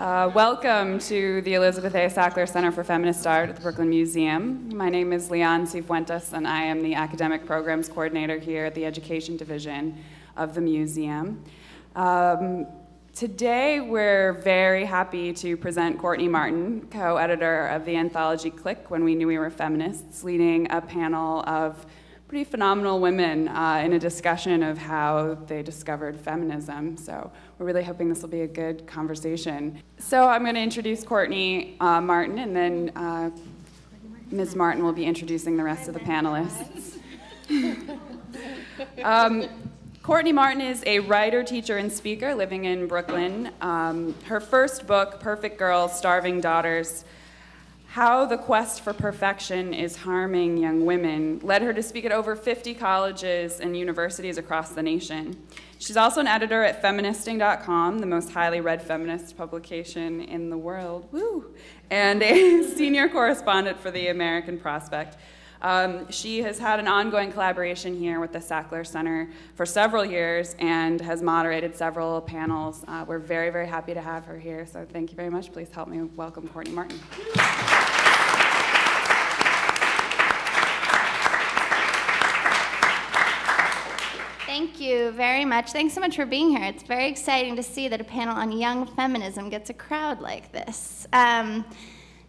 Uh, welcome to the Elizabeth A. Sackler Center for Feminist Art at the Brooklyn Museum. My name is Leon Cifuentes, and I am the Academic Programs Coordinator here at the Education Division of the museum. Um, today, we're very happy to present Courtney Martin, co-editor of the anthology Click When We Knew We Were Feminists, leading a panel of pretty phenomenal women uh, in a discussion of how they discovered feminism. So we're really hoping this will be a good conversation. So I'm going to introduce Courtney uh, Martin, and then uh, Ms. Martin will be introducing the rest of the panelists. um, Courtney Martin is a writer, teacher, and speaker living in Brooklyn. Um, her first book, Perfect Girls, Starving Daughters, how the quest for perfection is harming young women led her to speak at over 50 colleges and universities across the nation. She's also an editor at feministing.com, the most highly read feminist publication in the world, woo, and a senior correspondent for the American Prospect. Um, she has had an ongoing collaboration here with the Sackler Center for several years and has moderated several panels. Uh, we're very, very happy to have her here, so thank you very much. Please help me welcome Courtney Martin. Thank you very much. Thanks so much for being here. It's very exciting to see that a panel on young feminism gets a crowd like this. Um,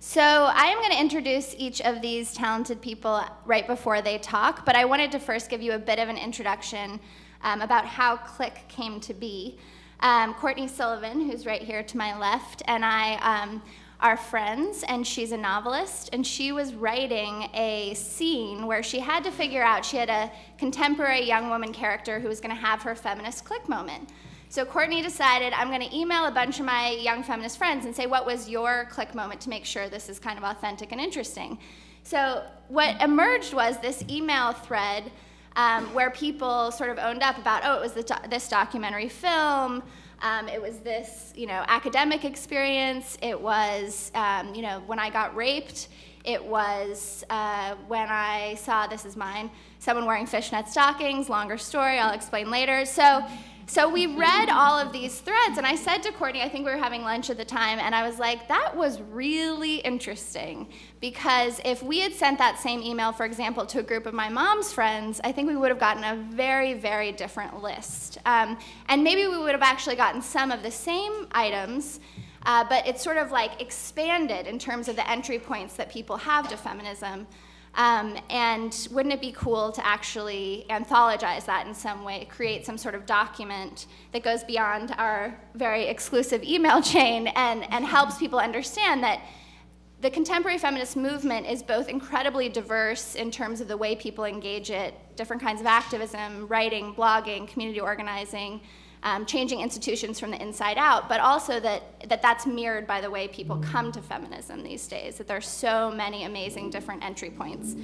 so I am going to introduce each of these talented people right before they talk, but I wanted to first give you a bit of an introduction um, about how Click came to be. Um, Courtney Sullivan, who's right here to my left, and I um, are friends, and she's a novelist, and she was writing a scene where she had to figure out, she had a contemporary young woman character who was going to have her feminist click moment. So Courtney decided, I'm going to email a bunch of my young feminist friends and say, what was your click moment to make sure this is kind of authentic and interesting? So what emerged was this email thread um, where people sort of owned up about, oh, it was do this documentary film, um, it was this, you know, academic experience, it was, um, you know, when I got raped, it was uh, when I saw, this is mine, someone wearing fishnet stockings, longer story, I'll explain later. So so we read all of these threads, and I said to Courtney, I think we were having lunch at the time, and I was like, that was really interesting. Because if we had sent that same email, for example, to a group of my mom's friends, I think we would have gotten a very, very different list. Um, and maybe we would have actually gotten some of the same items, uh, but it's sort of like expanded in terms of the entry points that people have to feminism. Um, and wouldn't it be cool to actually anthologize that in some way, create some sort of document that goes beyond our very exclusive email chain and, and helps people understand that the contemporary feminist movement is both incredibly diverse in terms of the way people engage it, different kinds of activism, writing, blogging, community organizing, um, changing institutions from the inside out, but also that, that that's mirrored by the way people come to feminism these days, that there's so many amazing different entry points.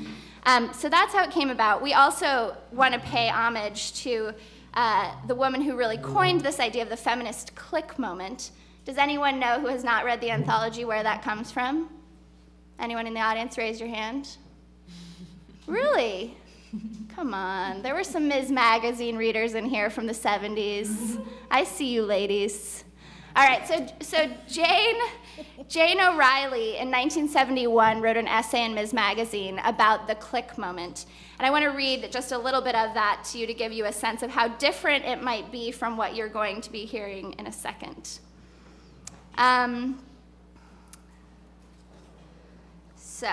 Um, so that's how it came about. We also want to pay homage to uh, the woman who really coined this idea of the feminist click moment. Does anyone know who has not read the anthology where that comes from? Anyone in the audience raise your hand? Really? Come on, there were some Ms. Magazine readers in here from the 70s. I see you ladies. All right, so, so Jane, Jane O'Reilly in 1971 wrote an essay in Ms. Magazine about the click moment. And I want to read just a little bit of that to you to give you a sense of how different it might be from what you're going to be hearing in a second. Um, so,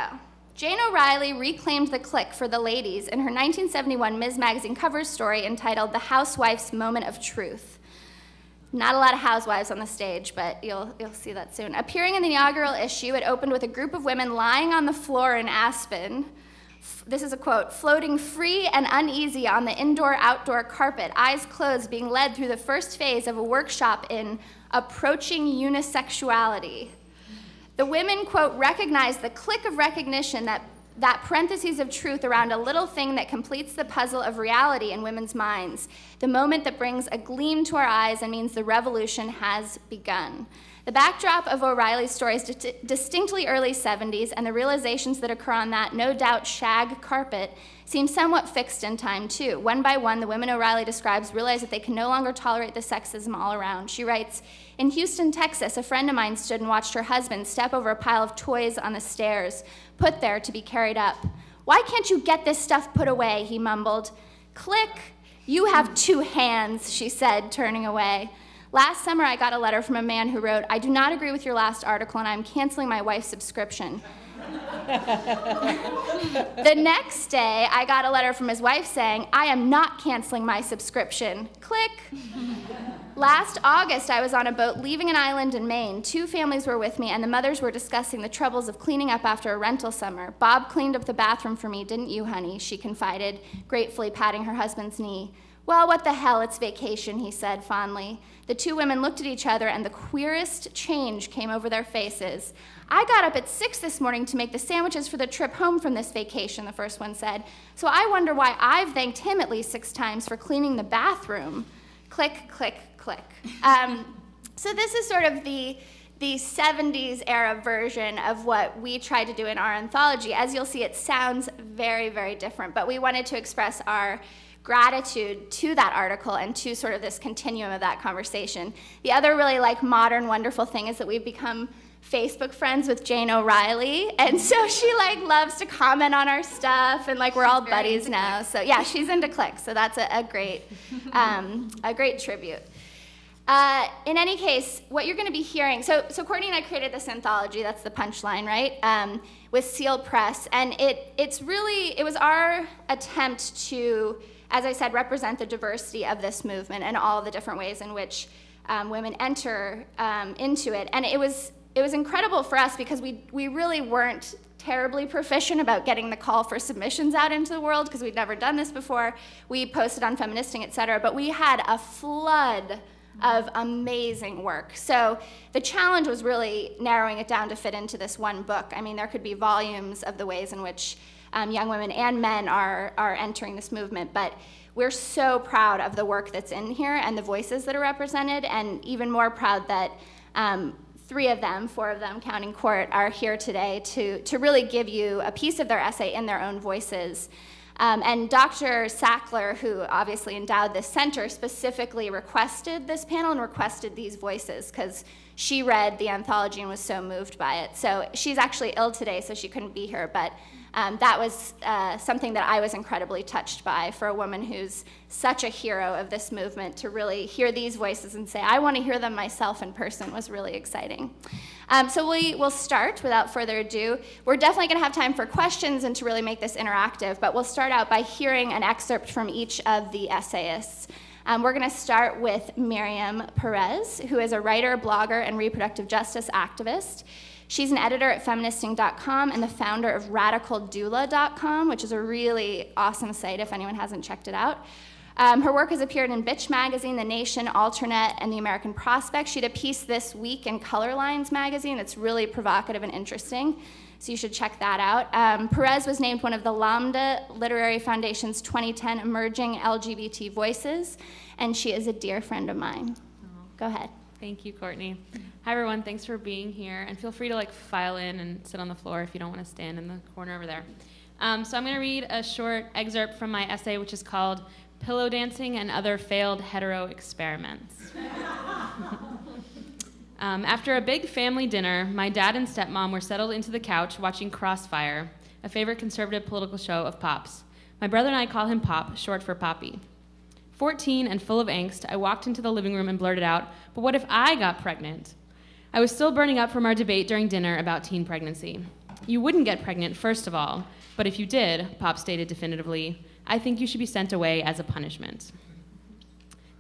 Jane O'Reilly reclaimed the click for the ladies in her 1971 Ms. Magazine cover story entitled The Housewife's Moment of Truth. Not a lot of housewives on the stage, but you'll, you'll see that soon. Appearing in the inaugural issue, it opened with a group of women lying on the floor in Aspen. This is a quote floating free and uneasy on the indoor outdoor carpet, eyes closed, being led through the first phase of a workshop in approaching unisexuality. The women, quote, recognize the click of recognition that that parentheses of truth around a little thing that completes the puzzle of reality in women's minds, the moment that brings a gleam to our eyes and means the revolution has begun. The backdrop of O'Reilly's story is di- distinctly early 70s, and the realizations that occur on that no doubt shag carpet seem somewhat fixed in time, too. One by one, the women O'Reilly describes realize that they can no longer tolerate the sexism all around. She writes In Houston, Texas, a friend of mine stood and watched her husband step over a pile of toys on the stairs, put there to be carried up. Why can't you get this stuff put away? He mumbled. Click. You have two hands, she said, turning away. Last summer, I got a letter from a man who wrote, I do not agree with your last article and I'm canceling my wife's subscription. the next day, I got a letter from his wife saying, I am not canceling my subscription. Click. Last August, I was on a boat leaving an island in Maine. Two families were with me, and the mothers were discussing the troubles of cleaning up after a rental summer. Bob cleaned up the bathroom for me, didn't you, honey? She confided, gratefully patting her husband's knee. Well, what the hell, it's vacation, he said fondly. The two women looked at each other, and the queerest change came over their faces. I got up at six this morning to make the sandwiches for the trip home from this vacation, the first one said. So I wonder why I've thanked him at least six times for cleaning the bathroom. Click, click, click. Um, so this is sort of the the 70s era version of what we tried to do in our anthology. As you'll see, it sounds very, very different, but we wanted to express our gratitude to that article and to sort of this continuum of that conversation. The other really like modern wonderful thing is that we've become Facebook friends with Jane O'Reilly, and so she like loves to comment on our stuff, and like we're all buddies now. So yeah, she's into clicks, so that's a, a great, um, a great tribute. Uh, in any case, what you're going to be hearing, so, so Courtney and I created this anthology, that's the punchline, right, um, with Seal Press, and it, it's really, it was our attempt to as I said, represent the diversity of this movement and all the different ways in which um, women enter um, into it. And it was, it was incredible for us because we, we really weren't terribly proficient about getting the call for submissions out into the world because we'd never done this before. We posted on Feministing, et cetera, but we had a flood of amazing work. So the challenge was really narrowing it down to fit into this one book. I mean, there could be volumes of the ways in which um, young women and men are, are entering this movement. But we're so proud of the work that's in here and the voices that are represented, and even more proud that um, three of them, four of them, counting court, are here today to, to really give you a piece of their essay in their own voices. Um, and Dr. Sackler, who obviously endowed this center, specifically requested this panel and requested these voices because she read the anthology and was so moved by it. So she's actually ill today, so she couldn't be here, but um, that was uh, something that I was incredibly touched by for a woman who's such a hero of this movement to really hear these voices and say, I want to hear them myself in person was really exciting. Um, so we will start without further ado. We're definitely going to have time for questions and to really make this interactive, but we'll start out by hearing an excerpt from each of the essayists. Um, we're going to start with Miriam Perez, who is a writer, blogger, and reproductive justice activist. She's an editor at feministing.com and the founder of radicaldoula.com, which is a really awesome site if anyone hasn't checked it out. Um, her work has appeared in Bitch Magazine, The Nation, Alternet, and The American Prospect. She had a piece this week in Color Lines magazine that's really provocative and interesting, so you should check that out. Um, Perez was named one of the Lambda Literary Foundation's 2010 Emerging LGBT Voices, and she is a dear friend of mine. Go ahead. Thank you, Courtney. Hi, everyone. Thanks for being here. And feel free to like file in and sit on the floor if you don't want to stand in the corner over there. Um, so I'm going to read a short excerpt from my essay, which is called Pillow Dancing and Other Failed Hetero Experiments. um, after a big family dinner, my dad and stepmom were settled into the couch watching Crossfire, a favorite conservative political show of Pop's. My brother and I call him Pop, short for Poppy. 14 and full of angst, I walked into the living room and blurted out, But what if I got pregnant? I was still burning up from our debate during dinner about teen pregnancy. You wouldn't get pregnant, first of all, but if you did, Pop stated definitively, I think you should be sent away as a punishment.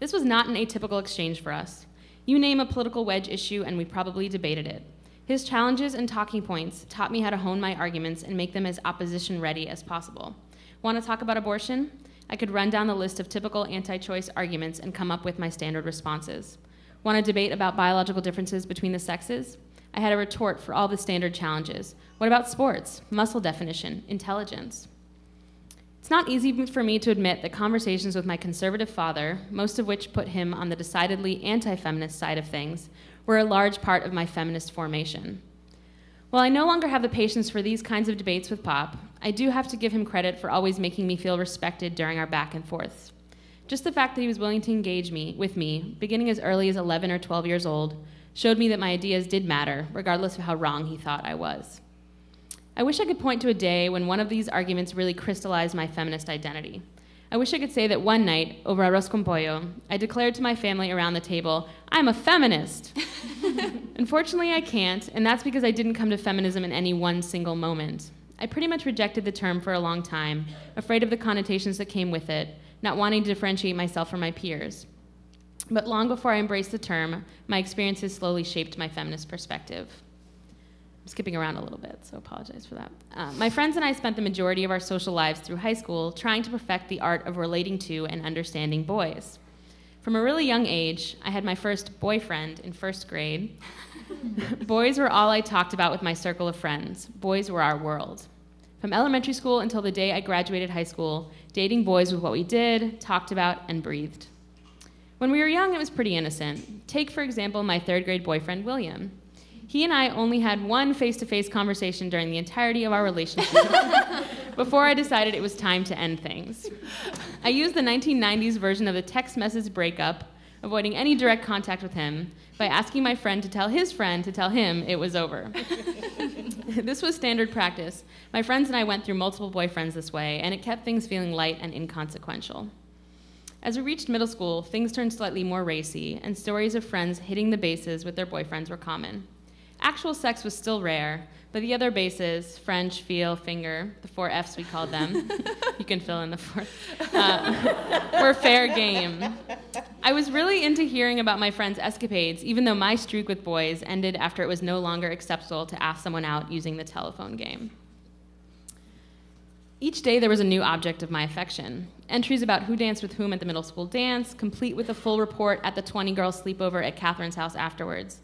This was not an atypical exchange for us. You name a political wedge issue, and we probably debated it. His challenges and talking points taught me how to hone my arguments and make them as opposition ready as possible. Want to talk about abortion? I could run down the list of typical anti choice arguments and come up with my standard responses. Want to debate about biological differences between the sexes? I had a retort for all the standard challenges. What about sports, muscle definition, intelligence? It's not easy for me to admit that conversations with my conservative father, most of which put him on the decidedly anti feminist side of things, were a large part of my feminist formation. While I no longer have the patience for these kinds of debates with Pop, I do have to give him credit for always making me feel respected during our back and forths. Just the fact that he was willing to engage me with me, beginning as early as 11 or 12 years old, showed me that my ideas did matter, regardless of how wrong he thought I was. I wish I could point to a day when one of these arguments really crystallized my feminist identity. I wish I could say that one night, over arroz con pollo, I declared to my family around the table, I'm a feminist. Unfortunately, I can't, and that's because I didn't come to feminism in any one single moment. I pretty much rejected the term for a long time, afraid of the connotations that came with it, not wanting to differentiate myself from my peers. But long before I embraced the term, my experiences slowly shaped my feminist perspective. I'm skipping around a little bit, so apologize for that. Uh, my friends and I spent the majority of our social lives through high school trying to perfect the art of relating to and understanding boys. From a really young age, I had my first boyfriend in first grade. boys were all I talked about with my circle of friends. Boys were our world. From elementary school until the day I graduated high school, dating boys was what we did, talked about, and breathed. When we were young, it was pretty innocent. Take, for example, my third grade boyfriend, William. He and I only had one face to face conversation during the entirety of our relationship before I decided it was time to end things. I used the 1990s version of the text message breakup, avoiding any direct contact with him, by asking my friend to tell his friend to tell him it was over. this was standard practice. My friends and I went through multiple boyfriends this way, and it kept things feeling light and inconsequential. As we reached middle school, things turned slightly more racy, and stories of friends hitting the bases with their boyfriends were common. Actual sex was still rare, but the other bases French, feel, finger, the four F's we called them, you can fill in the fourth, uh, were fair game. I was really into hearing about my friends' escapades, even though my streak with boys ended after it was no longer acceptable to ask someone out using the telephone game. Each day there was a new object of my affection. Entries about who danced with whom at the middle school dance, complete with a full report at the 20 girl sleepover at Catherine's house afterwards.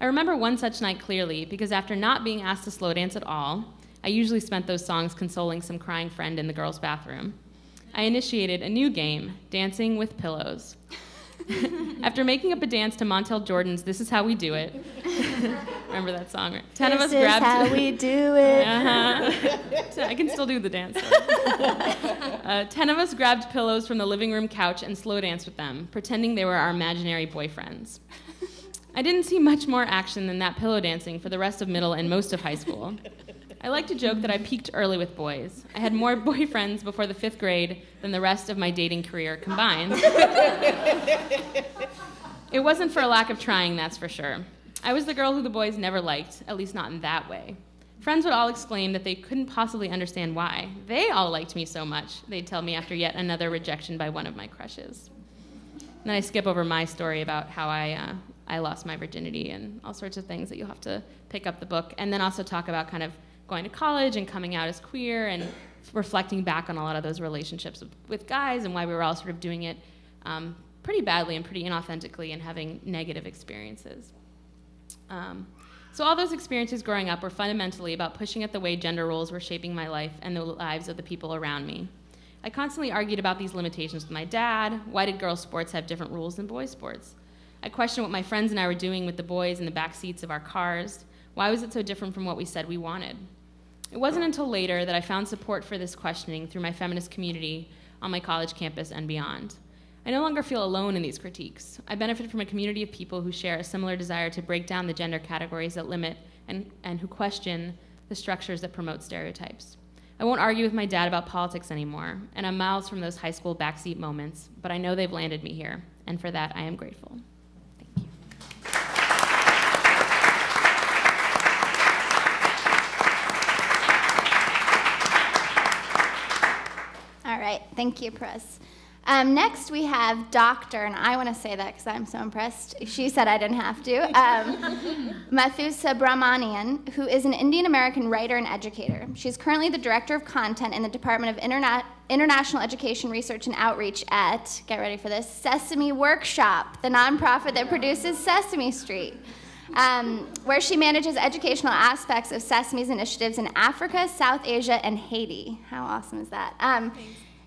I remember one such night clearly because after not being asked to slow dance at all, I usually spent those songs consoling some crying friend in the girls' bathroom. I initiated a new game, Dancing with Pillows. After making up a dance to Montel Jordan's "This Is How We Do It," remember that song? Right? Ten this of us grabbed. This is how we do it. Uh-huh. I can still do the dance. Uh, ten of us grabbed pillows from the living room couch and slow danced with them, pretending they were our imaginary boyfriends. I didn't see much more action than that pillow dancing for the rest of middle and most of high school. I like to joke that I peaked early with boys. I had more boyfriends before the fifth grade than the rest of my dating career combined. it wasn't for a lack of trying, that's for sure. I was the girl who the boys never liked, at least not in that way. Friends would all exclaim that they couldn't possibly understand why. They all liked me so much, they'd tell me after yet another rejection by one of my crushes. And then I skip over my story about how I, uh, I lost my virginity and all sorts of things that you'll have to pick up the book, and then also talk about kind of going to college and coming out as queer and reflecting back on a lot of those relationships with, guys and why we were all sort of doing it um, pretty badly and pretty inauthentically and having negative experiences. Um, so all those experiences growing up were fundamentally about pushing at the way gender roles were shaping my life and the lives of the people around me. I constantly argued about these limitations with my dad. Why did girls' sports have different rules than boys' sports? I questioned what my friends and I were doing with the boys in the back seats of our cars. Why was it so different from what we said we wanted? It wasn't until later that I found support for this questioning through my feminist community on my college campus and beyond. I no longer feel alone in these critiques. I benefit from a community of people who share a similar desire to break down the gender categories that limit and, and who question the structures that promote stereotypes. I won't argue with my dad about politics anymore, and I'm miles from those high school backseat moments, but I know they've landed me here, and for that I am grateful. right, thank you, Perez. Um, next, we have Doctor, and I want to say that because I'm so impressed. She said I didn't have to. Um, Madhu Subramanian, who is an Indian American writer and educator. She's currently the director of content in the Department of Interna- International Education Research and Outreach at, get ready for this, Sesame Workshop, the nonprofit that produces Sesame Street. Um, where she manages educational aspects of Sesame's initiatives in Africa, South Asia, and Haiti. How awesome is that? Um,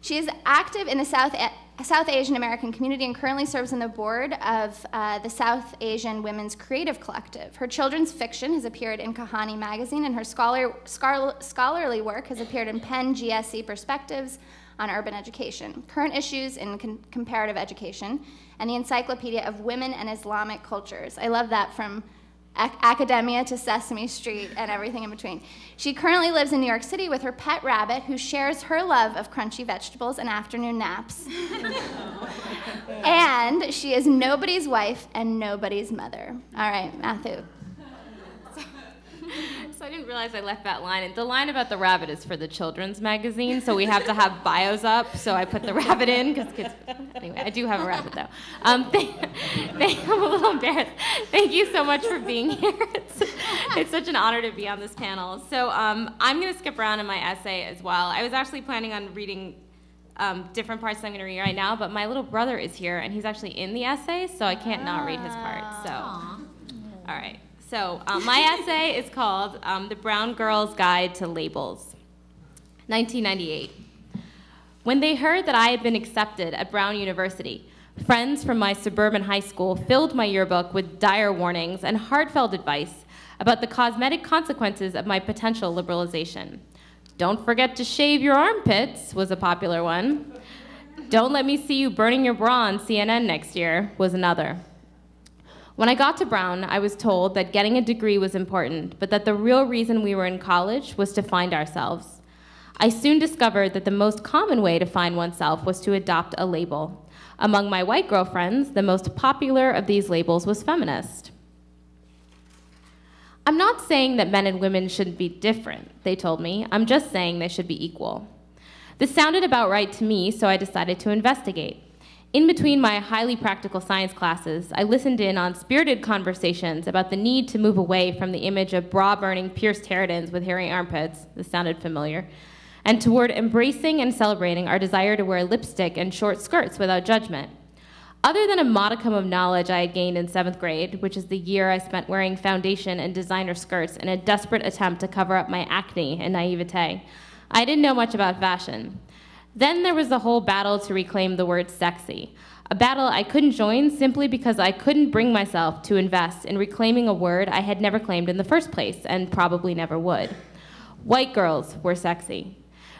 she is active in the South South Asian American community and currently serves on the board of uh, the South Asian Women's Creative Collective. Her children's fiction has appeared in Kahani magazine, and her scholar, scholarly work has appeared in Penn GSE Perspectives on Urban Education, Current Issues in Comparative Education, and the Encyclopedia of Women and Islamic Cultures. I love that from ac- academia to Sesame Street and everything in between. She currently lives in New York City with her pet rabbit, who shares her love of crunchy vegetables and afternoon naps. and she is nobody's wife and nobody's mother. All right, Madhu. So I didn't realize I left that line. And the line about the rabbit is for the children's magazine, so we have to have bios up. So I put the rabbit in because kids. Anyway, I do have a rabbit though. Um, thank, thank, I'm a little embarrassed. Thank you so much for being here. It's, it's such an honor to be on this panel. So um, I'm going to skip around in my essay as well. I was actually planning on reading um, different parts I'm going to read right now, but my little brother is here and he's actually in the essay, so I can't not read his part. So, all right. So, um, my essay is called um, The Brown Girl's Guide to Labels. 1998. When they heard that I had been accepted at Brown University, friends from my suburban high school filled my yearbook with dire warnings and heartfelt advice about the cosmetic consequences of my potential liberalization. Don't forget to shave your armpits was a popular one. Don't let me see you burning your bra on CNN next year was another. When I got to Brown, I was told that getting a degree was important, but that the real reason we were in college was to find ourselves. I soon discovered that the most common way to find oneself was to adopt a label. Among my white girlfriends, the most popular of these labels was feminist. I'm not saying that men and women shouldn't be different, they told me. I'm just saying they should be equal. This sounded about right to me, so I decided to investigate. In between my highly practical science classes, I listened in on spirited conversations about the need to move away from the image of bra burning pierced harridans with hairy armpits, this sounded familiar, and toward embracing and celebrating our desire to wear lipstick and short skirts without judgment. Other than a modicum of knowledge I had gained in seventh grade, which is the year I spent wearing foundation and designer skirts in a desperate attempt to cover up my acne and naivete, I didn't know much about fashion. Then there was the whole battle to reclaim the word sexy, a battle I couldn't join simply because I couldn't bring myself to invest in reclaiming a word I had never claimed in the first place and probably never would. White girls were sexy.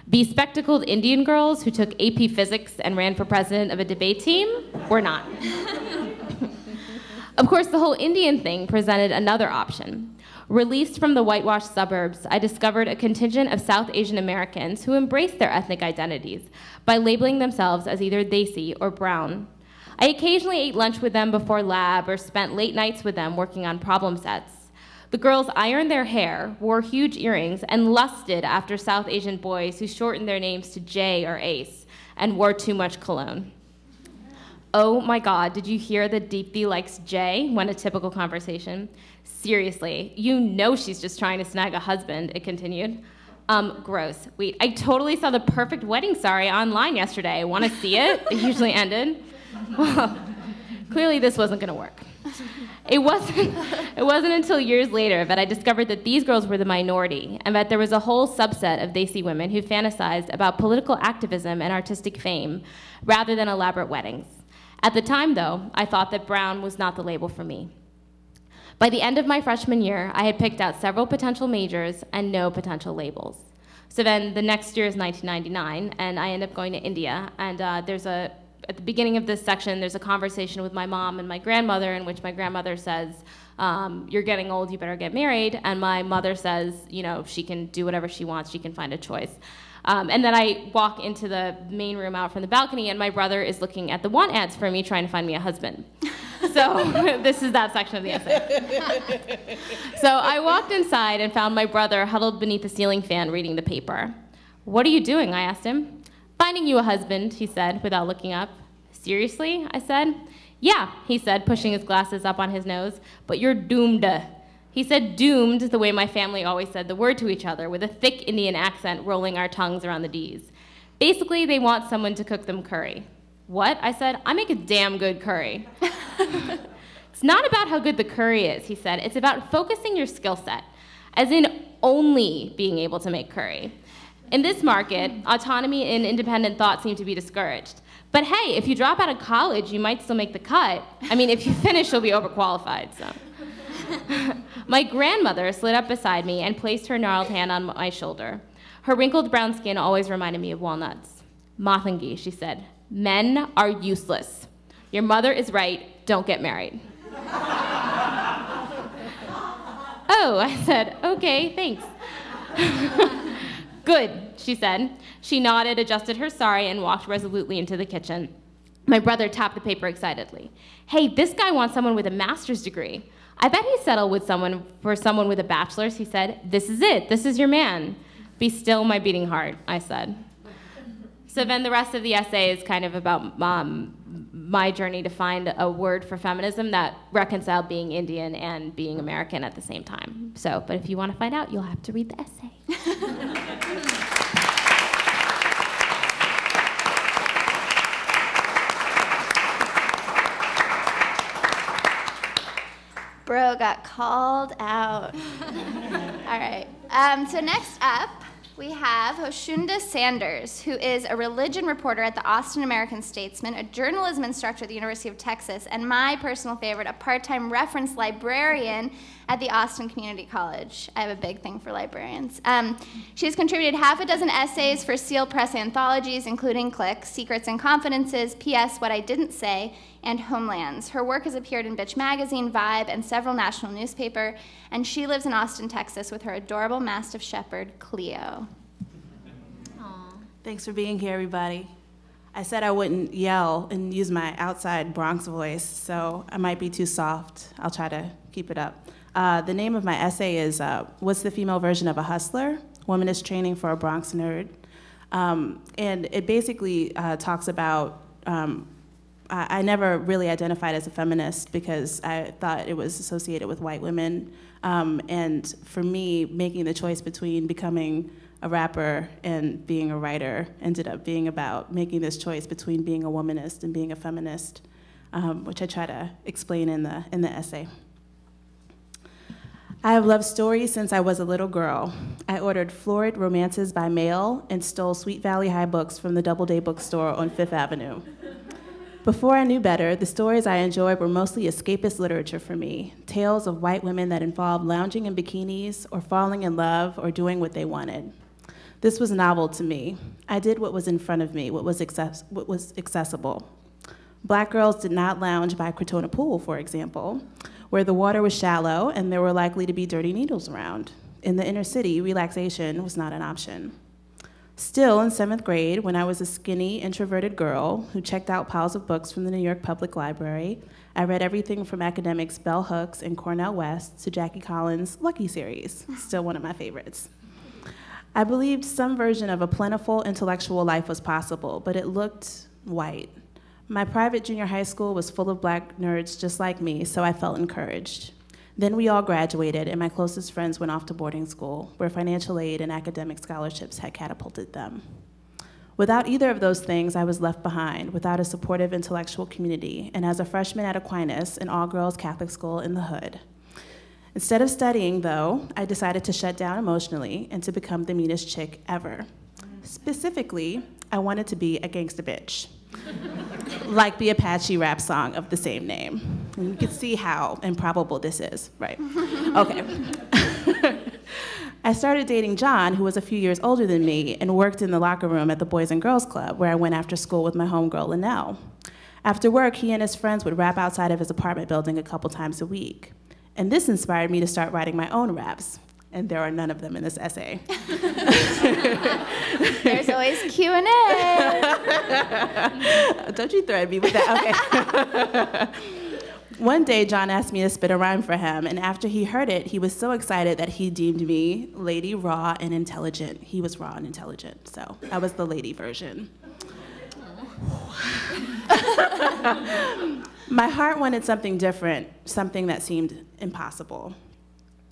Bespectacled Indian girls who took AP physics and ran for president of a debate team were not. of course, the whole Indian thing presented another option. Released from the whitewashed suburbs, I discovered a contingent of South Asian Americans who embraced their ethnic identities by labeling themselves as either Desi or Brown. I occasionally ate lunch with them before lab or spent late nights with them working on problem sets. The girls ironed their hair, wore huge earrings, and lusted after South Asian boys who shortened their names to J or Ace and wore too much cologne. Oh my God, did you hear that Deepthi likes J? Went a typical conversation. Seriously, you know she's just trying to snag a husband, it continued. Um, gross. Wait, I totally saw the perfect wedding sorry online yesterday. Want to see it? It usually ended. Well, clearly this wasn't going to work. It wasn't, it wasn't until years later that I discovered that these girls were the minority and that there was a whole subset of Desi women who fantasized about political activism and artistic fame rather than elaborate weddings. At the time, though, I thought that Brown was not the label for me. By the end of my freshman year, I had picked out several potential majors and no potential labels. So then the next year is 1999, and I end up going to India. And uh, there's a, at the beginning of this section, there's a conversation with my mom and my grandmother in which my grandmother says, um, You're getting old, you better get married. And my mother says, You know, she can do whatever she wants, she can find a choice. Um, and then I walk into the main room out from the balcony, and my brother is looking at the want ads for me, trying to find me a husband. so this is that section of the essay. so I walked inside and found my brother huddled beneath the ceiling fan reading the paper. What are you doing? I asked him. Finding you a husband, he said without looking up. Seriously? I said. Yeah, he said, pushing his glasses up on his nose, but you're doomed. He said doomed the way my family always said the word to each other, with a thick Indian accent rolling our tongues around the D's. Basically, they want someone to cook them curry. What? I said, I make a damn good curry. it's not about how good the curry is, he said. It's about focusing your skill set, as in only being able to make curry. In this market, autonomy and independent thought seem to be discouraged. But hey, if you drop out of college, you might still make the cut. I mean, if you finish, you'll be overqualified, so. my grandmother slid up beside me and placed her gnarled hand on my shoulder. Her wrinkled brown skin always reminded me of walnuts. Mothangi, she said, men are useless. Your mother is right, don't get married. oh, I said, okay, thanks. Good, she said. She nodded, adjusted her sari, and walked resolutely into the kitchen. My brother tapped the paper excitedly. Hey, this guy wants someone with a master's degree. I bet he settled with someone for someone with a bachelor's, he said. This is it. This is your man. Be still, my beating heart, I said. So then the rest of the essay is kind of about um, my journey to find a word for feminism that reconciled being Indian and being American at the same time. So, but if you want to find out, you'll have to read the essay. Bro got called out. All right. Um, so next up, we have Joshunda Sanders, who is a religion reporter at the Austin American Statesman, a journalism instructor at the University of Texas, and my personal favorite, a part time reference librarian at the Austin Community College. I have a big thing for librarians. Um, she's contributed half a dozen essays for Seal Press anthologies, including Click, Secrets and Confidences, P.S. What I Didn't Say, and Homelands. Her work has appeared in Bitch Magazine, Vibe, and several national newspaper, and she lives in Austin, Texas with her adorable Mastiff Shepherd, Cleo. Aww. Thanks for being here, everybody. I said I wouldn't yell and use my outside Bronx voice, so I might be too soft. I'll try to keep it up. Uh, the name of my essay is uh, What's the Female Version of a Hustler? Womanist Training for a Bronx Nerd. Um, and it basically uh, talks about um, I, never really identified as a feminist because I thought it was associated with white women. Um, and for me, making the choice between becoming a rapper and being a writer ended up being about making this choice between being a womanist and being a feminist, um, which I try to explain in the, in the essay. I have loved stories since I was a little girl. I ordered florid romances by mail and stole Sweet Valley High books from the Doubleday bookstore on Fifth Avenue. Before I knew better, the stories I enjoyed were mostly escapist literature for me tales of white women that involved lounging in bikinis or falling in love or doing what they wanted. This was novel to me. I did what was in front of me, what was, access- what was accessible. Black girls did not lounge by Crotona Pool, for example, where the water was shallow and there were likely to be dirty needles around. In the inner city, relaxation was not an option. Still, in seventh grade, when I was a skinny, introverted girl who checked out piles of books from the New York Public Library, I read everything from academics Bell Hooks and Cornel West to Jackie Collins' Lucky series, still one of my favorites. I believed some version of a plentiful intellectual life was possible, but it looked white. My private junior high school was full of black nerds just like me, so I felt encouraged. Then we all graduated, and my closest friends went off to boarding school, where financial aid and academic scholarships had catapulted them. Without either of those things, I was left behind, without a supportive intellectual community, and as a freshman at Aquinas, an all girls Catholic school in the hood. Instead of studying, though, I decided to shut down emotionally and to become the meanest chick ever. Specifically, I wanted to be a gangsta bitch like the Apache rap song of the same name. And you can see how improbable this is, right? Okay. I started dating John, who was a few years older than me, and worked in the locker room at the Boys and Girls Club, where I went after school with my homegirl, Linnell. After work, he and his friends would rap outside of his apartment building a couple times a week. And this inspired me to start writing my own raps and there are none of them in this essay. There's always Q and A. Don't you threaten me with that? Okay. One day, John asked me to spit a rhyme for him, and after he heard it, he was so excited that he deemed me lady, raw, and intelligent. He was raw and intelligent, so I was the lady version. My heart wanted something different, something that seemed impossible.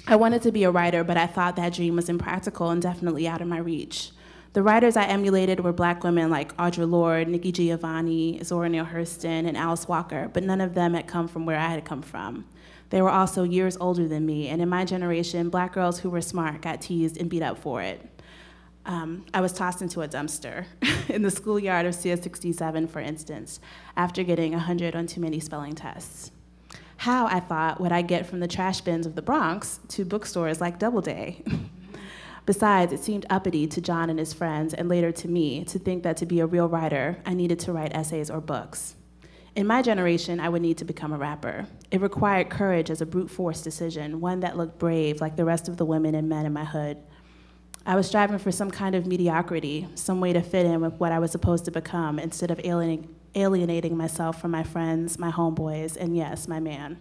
I wanted to be a writer, but I thought that dream was impractical and definitely out of my reach. The writers I emulated were black women like Audre Lorde, Nikki Giovanni, Zora Neale Hurston, and Alice Walker, but none of them had come from where I had come from. They were also years older than me, and in my generation, black girls who were smart got teased and beat up for it. Um, I was tossed into a dumpster in the schoolyard of CS 67, for instance, after getting 100 on too many spelling tests. How, I thought, would I get from the trash bins of the Bronx to bookstores like Doubleday? Besides, it seemed uppity to John and his friends, and later to me, to think that to be a real writer, I needed to write essays or books. In my generation, I would need to become a rapper. It required courage as a brute force decision, one that looked brave like the rest of the women and men in my hood. I was striving for some kind of mediocrity, some way to fit in with what I was supposed to become instead of alienating, alienating myself from my friends, my homeboys, and yes, my man.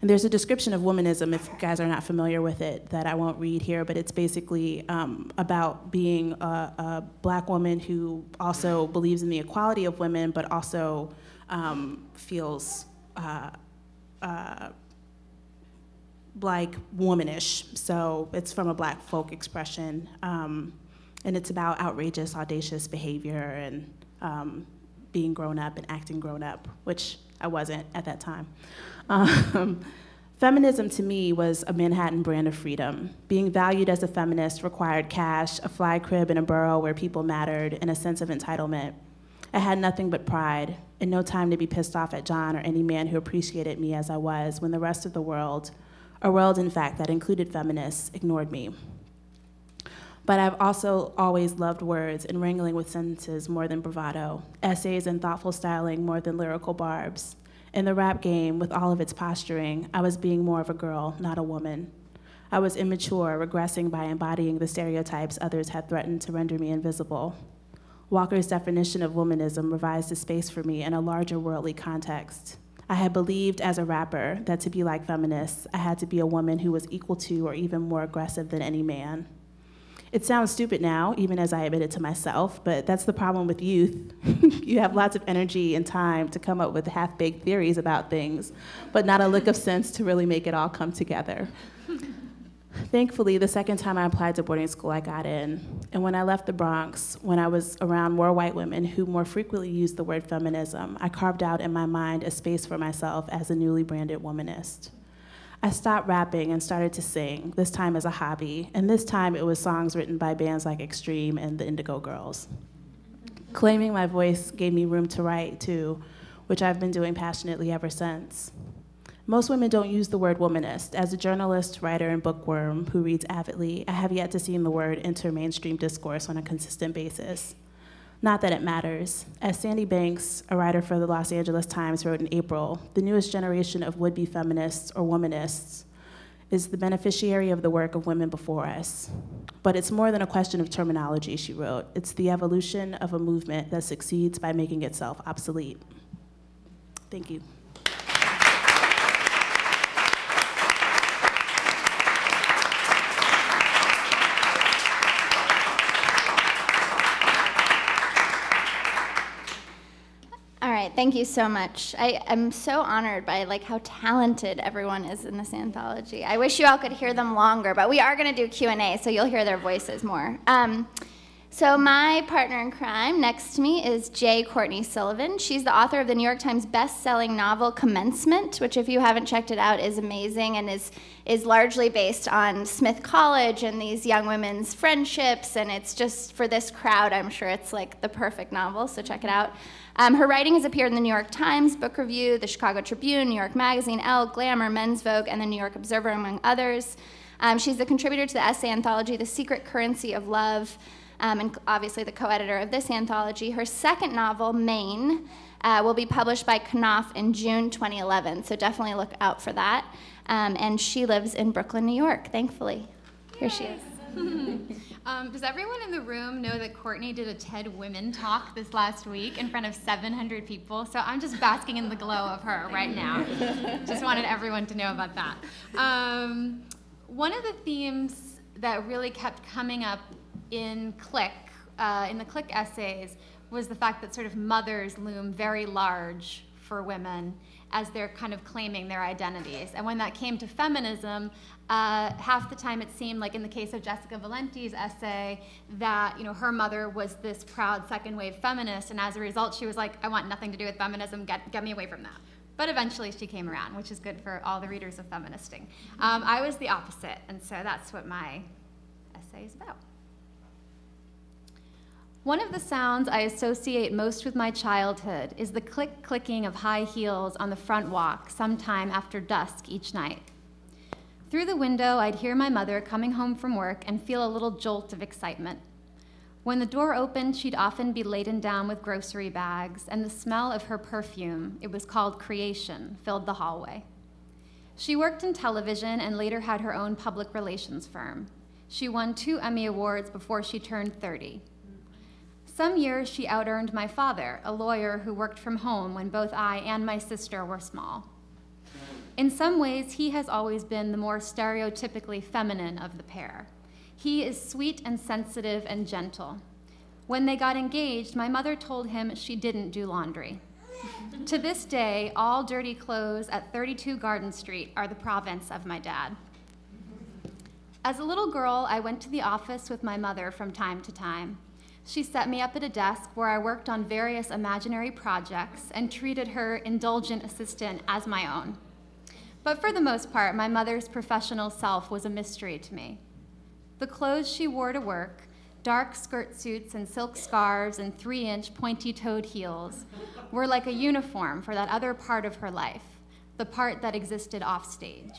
And there's a description of womanism, if you guys are not familiar with it, that I won't read here, but it's basically um, about being a, a, black woman who also believes in the equality of women, but also um, feels uh, uh, like womanish. So it's from a black folk expression. Um, and it's about outrageous, audacious behavior and um, being grown up and acting grown up, which I wasn't at that time. Um, feminism to me was a Manhattan brand of freedom. Being valued as a feminist required cash, a fly crib in a borough where people mattered, and a sense of entitlement. I had nothing but pride and no time to be pissed off at John or any man who appreciated me as I was when the rest of the world, a world in fact that included feminists, ignored me. But I've also always loved words and wrangling with sentences more than bravado, essays and thoughtful styling more than lyrical barbs. In the rap game, with all of its posturing, I was being more of a girl, not a woman. I was immature, regressing by embodying the stereotypes others had threatened to render me invisible. Walker's definition of womanism revised a space for me in a larger worldly context. I had believed as a rapper that to be like feminists, I had to be a woman who was equal to or even more aggressive than any man. It sounds stupid now, even as I admit it to myself, but that's the problem with youth. you have lots of energy and time to come up with half baked theories about things, but not a lick of sense to really make it all come together. Thankfully, the second time I applied to boarding school, I got in. And when I left the Bronx, when I was around more white women who more frequently used the word feminism, I carved out in my mind a space for myself as a newly branded womanist. I stopped rapping and started to sing, this time as a hobby, and this time it was songs written by bands like Extreme and the Indigo Girls. Claiming my voice gave me room to write, too, which I've been doing passionately ever since. Most women don't use the word womanist. As a journalist, writer, and bookworm who reads avidly, I have yet to see the word enter mainstream discourse on a consistent basis. Not that it matters. As Sandy Banks, a writer for the Los Angeles Times, wrote in April, the newest generation of would be feminists or womanists is the beneficiary of the work of women before us. But it's more than a question of terminology, she wrote. It's the evolution of a movement that succeeds by making itself obsolete. Thank you. right, thank you so much. I am so honored by like how talented everyone is in this anthology. I wish you all could hear them longer, but we are going to do Q&A, so you'll hear their voices more. Um, so my partner in crime next to me is J. Courtney Sullivan. She's the author of the New York Times best-selling novel Commencement, which if you haven't checked it out is amazing and is is largely based on Smith College and these young women's friendships and it's just for this crowd, I'm sure it's like the perfect novel, so check it out. Um, her writing has appeared in the New York Times, Book Review, the Chicago Tribune, New York Magazine, Elle, Glamour, Men's Vogue, and the New York Observer, among others. Um, she's the contributor to the essay anthology, The Secret Currency of Love, um, and obviously the co-editor of this anthology. Her second novel, Maine, uh, will be published by Knopf in June 2011, so definitely look out for that. Um, and she lives in Brooklyn, New York, thankfully. Here she is. um, does everyone in the room know that Courtney did a TED Women talk this last week in front of 700 people? So I'm just basking in the glow of her right now. just wanted everyone to know about that. Um, one of the themes that really kept coming up in Click, uh, in the Click essays, was the fact that sort of mothers loom very large for women as they're kind of claiming their identities. And when that came to feminism, uh, half the time it seemed like in the case of Jessica Valenti's essay that you know her mother was this proud second wave feminist, and as a result she was like, I want nothing to do with feminism. Get get me away from that. But eventually she came around, which is good for all the readers of Feministing. Um, I was the opposite, and so that's what my essay is about. One of the sounds I associate most with my childhood is the click clicking of high heels on the front walk sometime after dusk each night. Through the window, I'd hear my mother coming home from work and feel a little jolt of excitement. When the door opened, she'd often be laden down with grocery bags, and the smell of her perfume, it was called Creation, filled the hallway. She worked in television and later had her own public relations firm. She won two Emmy Awards before she turned 30. Some years she outearned my father, a lawyer who worked from home when both I and my sister were small. In some ways, he has always been the more stereotypically feminine of the pair. He is sweet and sensitive and gentle. When they got engaged, my mother told him she didn't do laundry. to this day, all dirty clothes at 32 Garden Street are the province of my dad. As a little girl, I went to the office with my mother from time to time. She set me up at a desk where I worked on various imaginary projects and treated her indulgent assistant as my own. But for the most part, my mother's professional self was a mystery to me. The clothes she wore to work, dark skirt suits and silk scarves and three inch pointy toed heels, were like a uniform for that other part of her life, the part that existed offstage.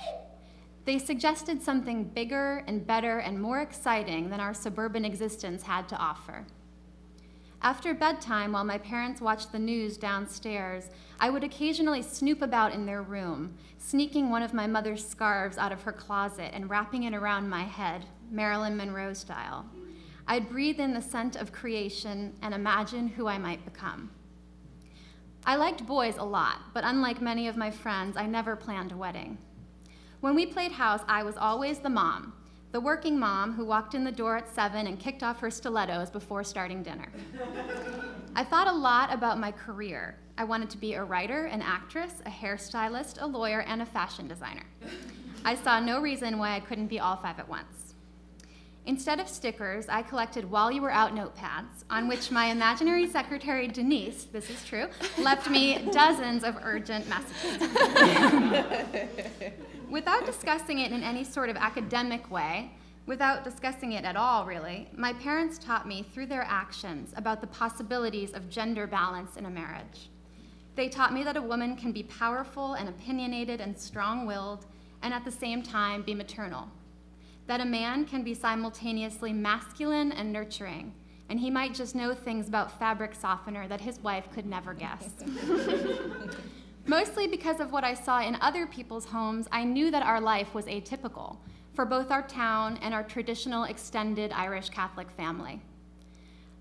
They suggested something bigger and better and more exciting than our suburban existence had to offer. After bedtime, while my parents watched the news downstairs, I would occasionally snoop about in their room, sneaking one of my mother's scarves out of her closet and wrapping it around my head, Marilyn Monroe style. I'd breathe in the scent of creation and imagine who I might become. I liked boys a lot, but unlike many of my friends, I never planned a wedding. When we played house, I was always the mom, the working mom who walked in the door at seven and kicked off her stilettos before starting dinner. I thought a lot about my career. I wanted to be a writer, an actress, a hairstylist, a lawyer, and a fashion designer. I saw no reason why I couldn't be all five at once. Instead of stickers, I collected while you were out notepads on which my imaginary secretary, Denise, this is true, left me dozens of urgent messages. Without discussing it in any sort of academic way, without discussing it at all, really, my parents taught me through their actions about the possibilities of gender balance in a marriage. They taught me that a woman can be powerful and opinionated and strong willed, and at the same time be maternal. That a man can be simultaneously masculine and nurturing, and he might just know things about fabric softener that his wife could never guess. Mostly because of what I saw in other people's homes, I knew that our life was atypical for both our town and our traditional extended Irish Catholic family.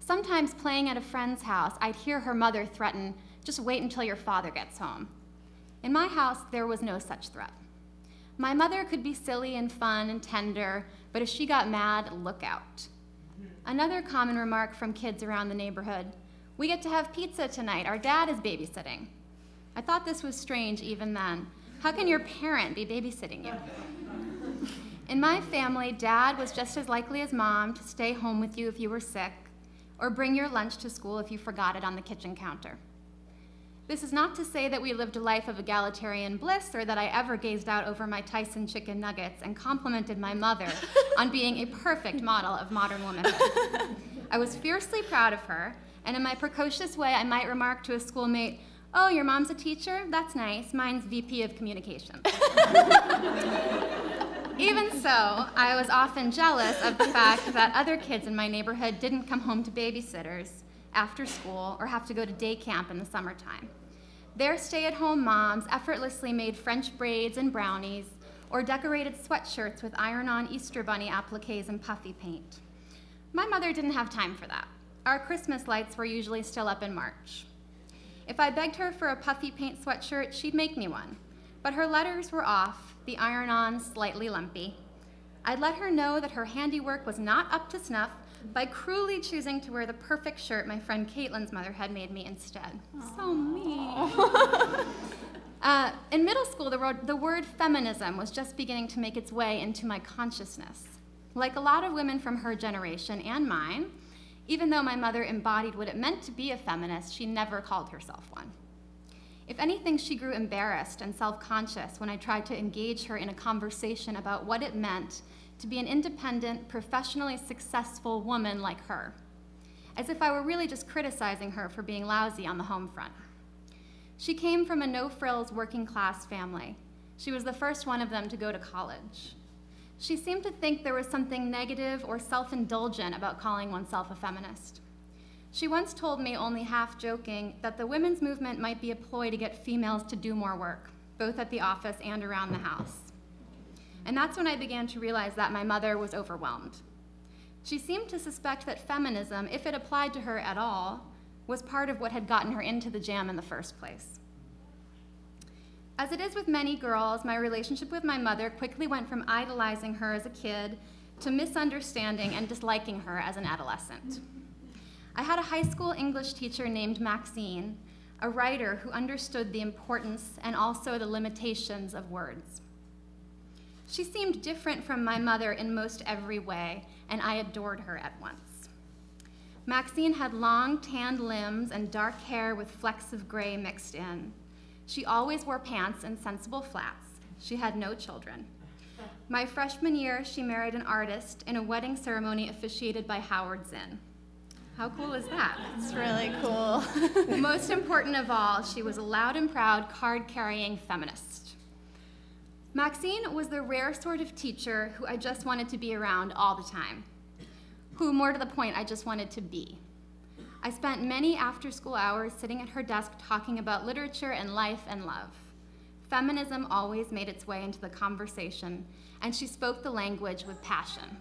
Sometimes playing at a friend's house, I'd hear her mother threaten, just wait until your father gets home. In my house, there was no such threat. My mother could be silly and fun and tender, but if she got mad, look out. Another common remark from kids around the neighborhood we get to have pizza tonight, our dad is babysitting. I thought this was strange even then. How can your parent be babysitting you? In my family, dad was just as likely as mom to stay home with you if you were sick, or bring your lunch to school if you forgot it on the kitchen counter. This is not to say that we lived a life of egalitarian bliss or that I ever gazed out over my Tyson chicken nuggets and complimented my mother on being a perfect model of modern womanhood. I was fiercely proud of her, and in my precocious way, I might remark to a schoolmate, Oh, your mom's a teacher? That's nice. Mine's VP of Communications. Even so, I was often jealous of the fact that other kids in my neighborhood didn't come home to babysitters after school or have to go to day camp in the summertime. Their stay at home moms effortlessly made French braids and brownies or decorated sweatshirts with iron on Easter Bunny appliques and puffy paint. My mother didn't have time for that. Our Christmas lights were usually still up in March. If I begged her for a puffy paint sweatshirt, she'd make me one. But her letters were off, the iron on slightly lumpy. I'd let her know that her handiwork was not up to snuff by cruelly choosing to wear the perfect shirt my friend Caitlin's mother had made me instead. Aww. So mean. uh, in middle school, the word, the word feminism was just beginning to make its way into my consciousness. Like a lot of women from her generation and mine, even though my mother embodied what it meant to be a feminist, she never called herself one. If anything, she grew embarrassed and self conscious when I tried to engage her in a conversation about what it meant to be an independent, professionally successful woman like her. as if I were really just criticizing her for being lousy on the home front. She came from a no frills working class family. She was the first one of them to go to college. She seemed to think there was something negative or self indulgent about calling oneself a feminist. She once told me, only half joking, that the women's movement might be a ploy to get females to do more work, both at the office and around the house. And that's when I began to realize that my mother was overwhelmed. She seemed to suspect that feminism, if it applied to her at all, was part of what had gotten her into the jam in the first place. As it is with many girls, my relationship with my mother quickly went from idolizing her as a kid to misunderstanding and disliking her as an adolescent. I had a high school English teacher named Maxine, a writer who understood the importance and also the limitations of words. She seemed different from my mother in most every way, and I adored her at once. Maxine had long, tanned limbs and dark hair with flecks of gray mixed in. She always wore pants and sensible flats. She had no children. My freshman year, she married an artist in a wedding ceremony officiated by Howard Zinn. How cool is that? It's really cool. Most important of all, she was a loud and proud card carrying feminist. Maxine was the rare sort of teacher who I just wanted to be around all the time, who, more to the point, I just wanted to be. I spent many after school hours sitting at her desk talking about literature and life and love. Feminism always made its way into the conversation, and she spoke the language with passion.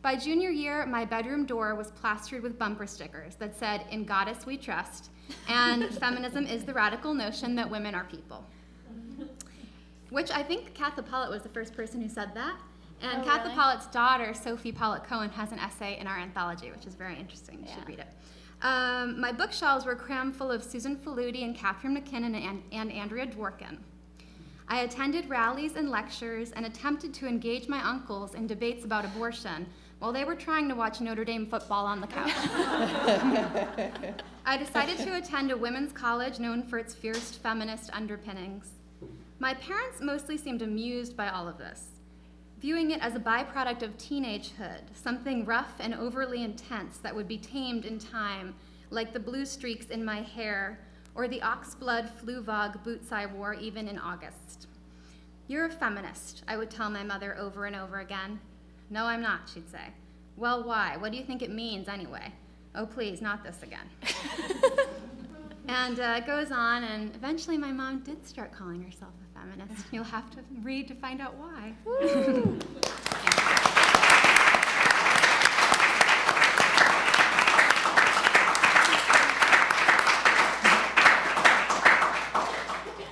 By junior year, my bedroom door was plastered with bumper stickers that said, In Goddess We Trust, and feminism is the radical notion that women are people. Which I think Katha Pollitt was the first person who said that. And Oh, Katha really? Pollitt's daughter, Sophie Pollitt Cohen, has an essay in our anthology, which is very interesting. You Yeah. should read it. Um, my bookshelves were crammed full of Susan Faludi and Catharine MacKinnon and, and Andrea Dworkin. I attended rallies and lectures and attempted to engage my uncles in debates about abortion while they were trying to watch Notre Dame football on the couch. I decided to attend a women's college known for its fierce feminist underpinnings. My parents mostly seemed amused by all of this, viewing it as a byproduct of teenagehood, something rough and overly intense that would be tamed in time, like the blue streaks in my hair or the oxblood Fluevog boots I wore even in August. You're a feminist, I would tell my mother over and over again. No, I'm not, she'd say. Well, why? What do you think it means anyway? Oh, please, not this again. and uh, it goes on, and eventually my mom did start calling herself feminist. You'll have to read to find out why.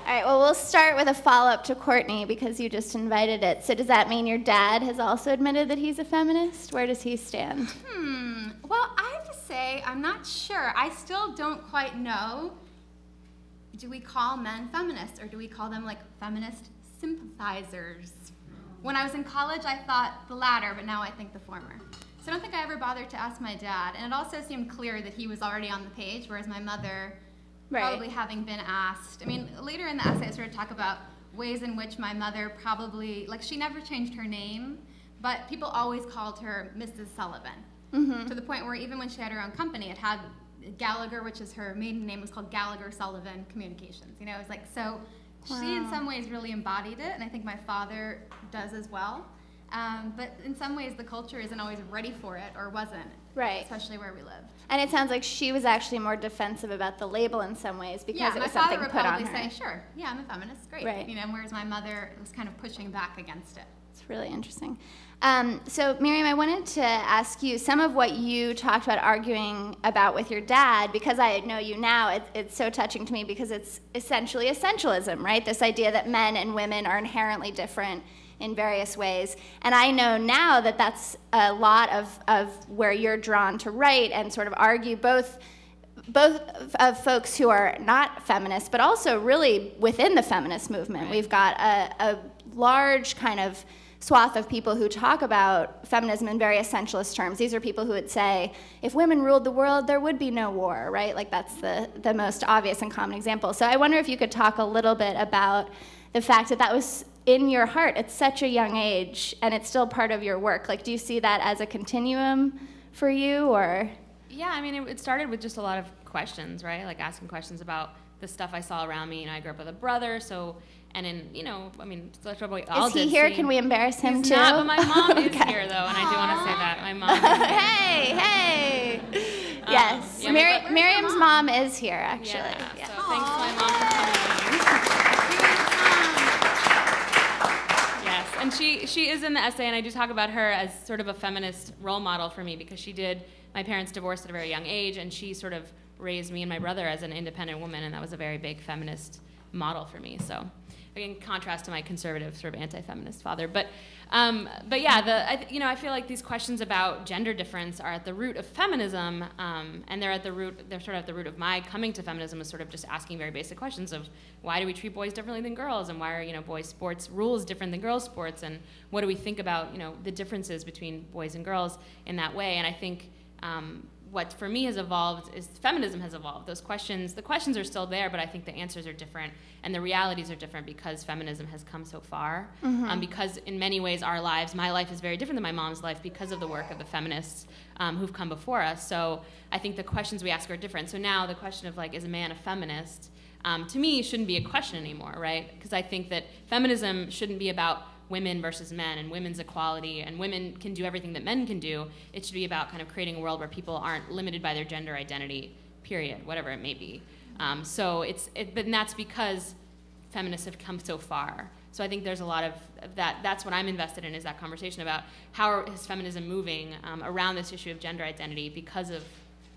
All right, well, we'll start with a follow up to Courtney because you just invited it. So, does that mean your dad has also admitted that he's a feminist? Where does he stand? Hmm. Well, I have to say, I'm not sure. I still don't quite know. Do we call men feminists or do we call them like feminist sympathizers? When I was in college, I thought the latter, but now I think the former. So I don't think I ever bothered to ask my dad. And it also seemed clear that he was already on the page, whereas my mother, Right. probably having been asked. I mean, later in the essay, I sort of talk about ways in which my mother probably, like, she never changed her name, but people always called her Mrs. Sullivan. Mm-hmm. To the point where even when she had her own company, it had Gallagher, which is her maiden name, was called Gallagher Sullivan Communications. You know, it was like, so she in some ways really embodied it, and I think my father does as well. Um, but in some ways, the culture isn't always ready for it, or wasn't, Right. especially where we live. And it sounds like she was actually more defensive about the label in some ways because yeah, it my was father something would put on probably her. say, "Sure, yeah, I'm a feminist, great." Right. You know, whereas my mother was kind of pushing back against it. It's really interesting. Um, so, Miriam, I wanted to ask you some of what you talked about arguing about with your dad, because I know you now, it, it's so touching to me because it's essentially essentialism, right? This idea that men and women are inherently different in various ways. And I know now that that's a lot of, of where you're drawn to write and sort of argue both both of folks who are not feminists, but also really within the feminist movement. We've got a, a large kind of swath of people who talk about feminism in very essentialist terms. These are people who would say, if women ruled the world, there would be no war, right? Like that's the, the most obvious and common example. So I wonder if you could talk a little bit about the fact that that was in your heart at such a young age and it's still part of your work. Like, do you see that as a continuum for you or? Yeah, I mean, it, it started with just a lot of questions, right? Like asking questions about the stuff I saw around me. You know, I grew up with a brother, so and in you know, I mean, that's what we all Is he here? see. Can we embarrass him He's too? not, but my mom is Okay. here though, and I do want to say that my mom. Hey, hey. Um, yes, yeah, Miri- but- Miriam's mom is here, actually. Yeah, Yeah. so thanks to my mom for coming. Yes, and she she is in the essay, and I do talk about her as sort of a feminist role model for me because she did. My parents divorced at a very young age, and she sort of raised me and my brother as an independent woman, and that was a very big feminist model for me. So, in contrast to my conservative, sort of anti-feminist father, but um, but yeah, the I, you know I feel like these questions about gender difference are at the root of feminism, um, and they're at the root. They're sort of at the root of my coming to feminism, is sort of just asking very basic questions of why do we treat boys differently than girls, and why are you know boys sports rules different than girls sports, and what do we think about you know the differences between boys and girls in that way? And I think. Um, what for me has evolved is feminism has evolved. Those questions, the questions are still there, but I think the answers are different and the realities are different because feminism has come so far. Um, because in many ways, our lives, my life is very different than my mom's life because of the work of the feminists um, who've come before us. So I think the questions we ask are different. So now the question of like, is a man a feminist? Um, to me, shouldn't be a question anymore, right? Because I think that feminism shouldn't be about women versus men and women's equality and women can do everything that men can do. It should be about kind of creating a world where people aren't limited by their gender identity, period, whatever it may be. Um, so it's, it, but that's because feminists have come so far. So I think there's a lot of that. That's what I'm invested in is that conversation about how is feminism moving um, around this issue of gender identity because of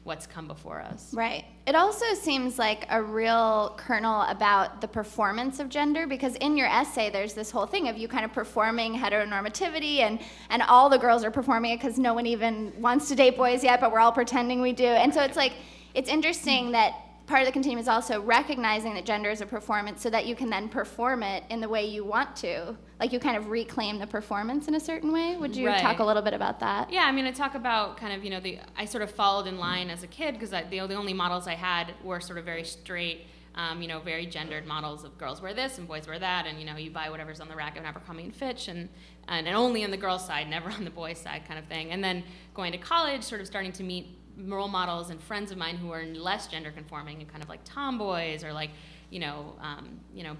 what's come before us. Right. It also seems like a real kernel about the performance of gender because in your essay there's this whole thing of you kind of performing heteronormativity and and all the girls are performing it because no one even wants to date boys yet, but we're all pretending we do. And so it's like it's interesting that part of the continuum is also recognizing that gender is a performance so that you can then perform it in the way you want to. Like you kind of reclaim the performance in a certain way. Would you Right. talk a little bit about that? Yeah, I mean, I talk about kind of, you know, the I sort of followed in line as a kid because the, the only models I had were sort of very straight, um, you know, very gendered models of girls wear this and boys wear that, and you know, you buy whatever's on the rack of Abercrombie and Fitch, and and, and only on the girls' side, never on the boys' side, kind of thing. And then going to college, sort of starting to meet role models and friends of mine who are less gender conforming and kind of like tomboys or like, you know, um, you know,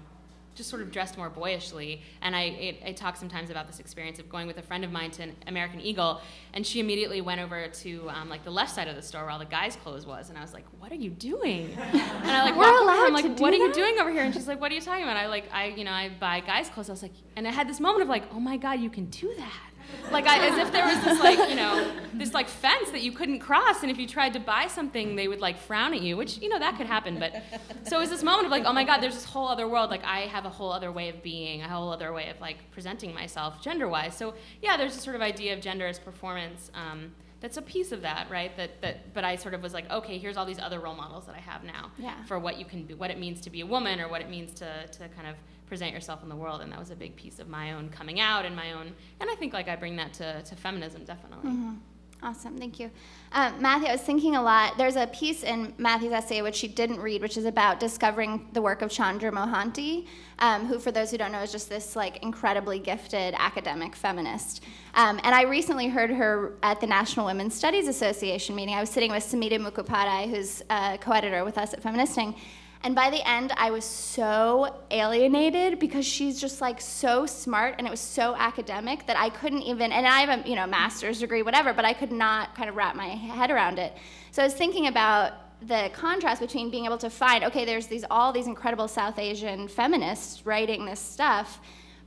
just sort of dressed more boyishly. And I, it, I talk sometimes about this experience of going with a friend of mine to an American Eagle, and she immediately went over to um, like the left side of the store where all the guys' clothes was, and I was like, "What are you doing?" And I like We're allowed I'm like, to do "What are you doing over here?" And she's like, "What are you talking about?" I like, I you know, I buy guys' clothes. I was like, and I had this moment of like, "Oh my God, you can do that!" Like I, as if there was this like you know this like fence that you couldn't cross, and if you tried to buy something, they would like frown at you, which you know that could happen. But so it was this moment of like, oh my God, there's this whole other world. Like I have a whole other way of being, a whole other way of like presenting myself gender-wise. So yeah, there's this sort of idea of gender as performance. Um, that's a piece of that, right? That that. But I sort of was like, okay, here's all these other role models that I have now Yeah. for what you can be, what it means to be a woman, or what it means to to kind of present yourself in the world. And that was a big piece of my own coming out and my own. And I think like I bring that to to feminism definitely. Awesome, thank you. Um, Madhu, I was thinking a lot. There's a piece in Madhu's essay which she didn't read, which is about discovering the work of Chandra Mohanty, um, who, for those who don't know, is just this like incredibly gifted academic feminist. Um, and I recently heard her at the National Women's Studies Association meeting. I was sitting with Samhita Mukhopadhyay, who's a co-editor with us at Feministing, and by the end, I was so alienated because she's just like so smart and it was so academic that I couldn't even, and I have a you know master's degree, whatever, but I could not kind of wrap my head around it. So I was thinking about the contrast between being able to find, okay, there's these all these incredible South Asian feminists writing this stuff,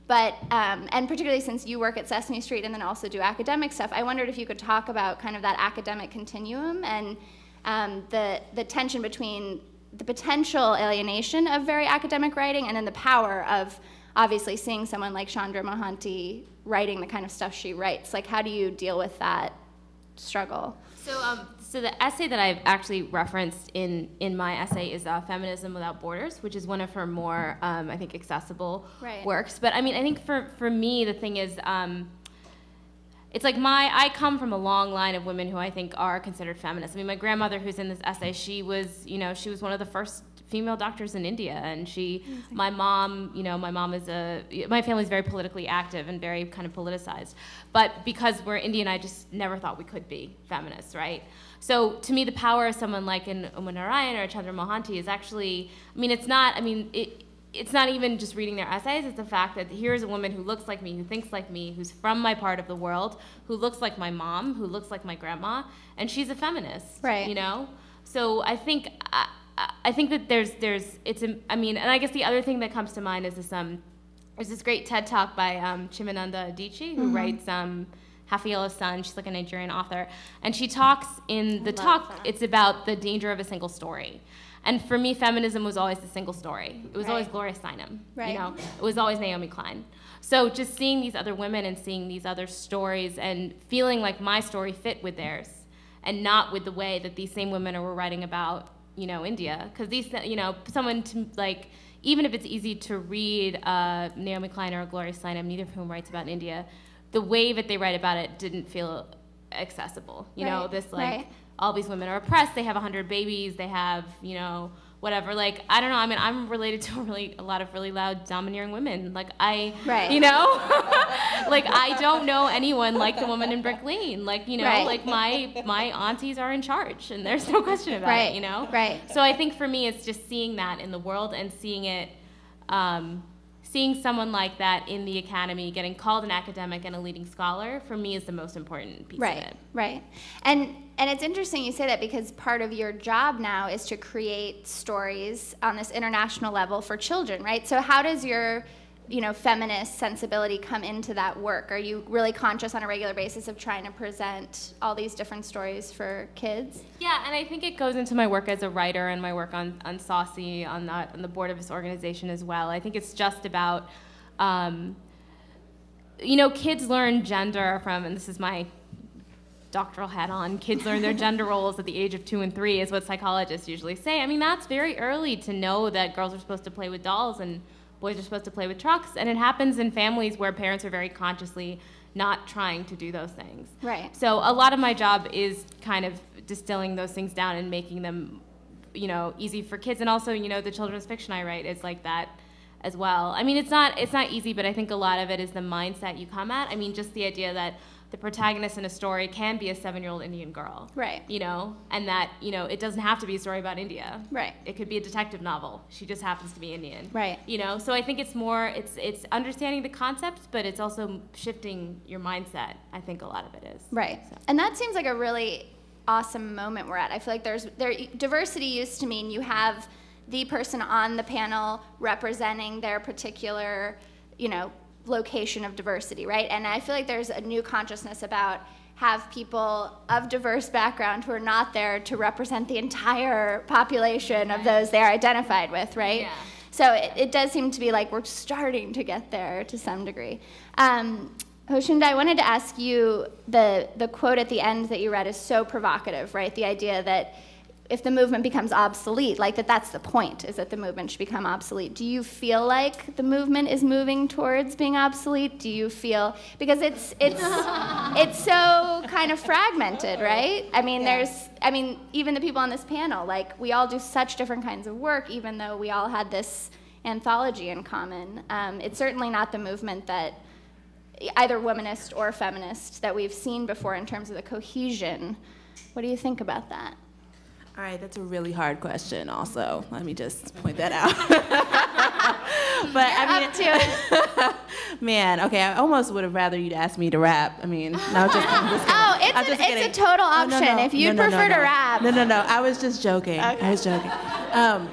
but um, and particularly since you work at Sesame Street and then also do academic stuff, I wondered if you could talk about kind of that academic continuum and um, the the tension between the potential alienation of very academic writing and then the power of obviously seeing someone like Chandra Mohanty writing the kind of stuff she writes. Like, how do you deal with that struggle? So, um, so the essay that I've actually referenced in, in my essay is uh, "Feminism Without Borders," which is one of her more, um, I think, accessible Right. works. But I mean, I think for, for me, the thing is, um, it's like my I come from a long line of women who I think are considered feminists. I mean, my grandmother, who's in this essay, she was, you know, she was one of the first female doctors in India. And she, my mom, you know, my mom is a, my family's very politically active and very kind of politicized. But because we're Indian, I just never thought we could be feminists, right? So to me, the power of someone like an Uma Narayan or Chandra Mohanty is actually, I mean, it's not, I mean, it, it's not even just reading their essays, it's the fact that here's a woman who looks like me, who thinks like me, who's from my part of the world, who looks like my mom, who looks like my grandma, and she's a feminist. Right. You know? So I think I, I think that there's there's it's I mean, and I guess the other thing that comes to mind is this um there's this great TED talk by um, Chimamanda Adichie who Mm-hmm. writes um Half a Yellow Sun. She's like a Nigerian author, and she talks in the talk. It's about the danger of a single story. And for me, feminism was always the single story. It was always Gloria Steinem. Right. You know, it was always Naomi Klein. So just seeing these other women and seeing these other stories and feeling like my story fit with theirs and not with the way that these same women were writing about, you know, India. Because these, you know, someone to like, even if it's easy to read uh, Naomi Klein or Gloria Steinem, neither of whom writes about India, the way that they write about it didn't feel accessible. You know, this like right. All these women are oppressed. They have 100 babies. They have, you know, whatever. Like, I don't know. I mean, I'm related to a really a lot of really loud, domineering women. Like, I, Right. you know, like I don't know anyone like the woman in Brick Lane. Like, you know, Right. like my my aunties are in charge, and there's no question about Right, it. You know, right. So I think for me, it's just seeing that in the world and seeing it. Um, Seeing someone like that in the academy, getting called an academic and a leading scholar, for me is the most important piece of Right, it. right. And and it's interesting you say that because part of your job now is to create stories on this international level for children, right? So how does your you know feminist sensibility come into that work? Are you really conscious on a regular basis of trying to present all these different stories for kids? Yeah, and I think it goes into my work as a writer and my work on, on Saucy, on, that, on the board of this organization as well. I think it's just about, um, you know, kids learn gender from, and this is my doctoral hat on, kids learn their gender roles at the age of two and three, is what psychologists usually say. I mean, that's very early to know that girls are supposed to play with dolls and boys are supposed to play with trucks. And it happens in families where parents are very consciously not trying to do those things. Right. So a lot of my job is kind of distilling those things down and making them, you know, easy for kids. And also, you know, the children's fiction I write is like that as well. I mean, it's not it's not easy, but I think a lot of it is the mindset you come at. I mean, just the idea that the protagonist in a story can be a seven-year-old Indian girl, Right. You know, and that you know it doesn't have to be a story about India, Right. It could be a detective novel. She just happens to be Indian, Right. You know, so I think it's more it's it's understanding the concepts, but it's also shifting your mindset. I think a lot of it is Right. So. And that seems like a really awesome moment we're at. I feel like there's there diversity used to mean you have the person on the panel representing their particular, you know, location of diversity, right? And I feel like there's a new consciousness about have people of diverse background who are not there to represent the entire population of those they're identified with, right? Yeah. So it, it does seem to be like we're starting to get there to some degree. Um, Joshunda, I wanted to ask you the, the quote at the end that you read is so provocative, right? The idea that if the movement becomes obsolete, like that that's the point, is that the movement should become obsolete. Do you feel like the movement is moving towards being obsolete? Do you feel because it's it's it's so kind of fragmented, right? I mean, there's I mean, even the people on this panel, like we all do such different kinds of work, even though we all had this anthology in common. Um, it's certainly not the movement that either womanist or feminist that we've seen before in terms of the cohesion. What do you think about that? All right, that's a really hard question. Also, let me just point that out. but I mean, Up to it. man, okay, I almost would have rather you'd ask me to rap. I mean, no, just, I'm just. Oh, it's, I'm a, just it's a total Oh, no, option. no, if you no, prefer to rap. No, no, no. I was just joking. I was joking. Um,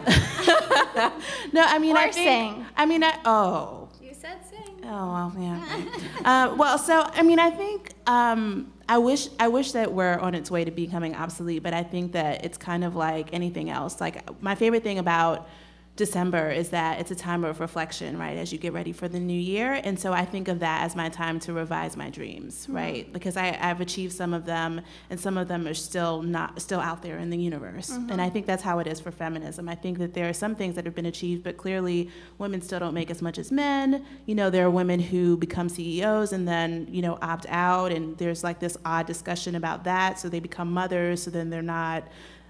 no, I mean, Or I think. sing. I mean, I oh. You said sing. Oh well, yeah. uh, well, so I mean, I think um, I wish I wish that we're on its way to becoming obsolete, but I think that it's kind of like anything else. Like my favorite thing about December is that it's a time of reflection, right, as you get ready for the new year. And so I think of that as my time to revise my dreams, mm-hmm. right? Because I, I've achieved some of them, and some of them are still not still out there in the universe. Mm-hmm. And I think that's how it is for feminism. I think that there are some things that have been achieved, but clearly women still don't make as much as men. You know, there are women who become CEOs and then you know opt out, and there's like this odd discussion about that. So they become mothers, so then they're not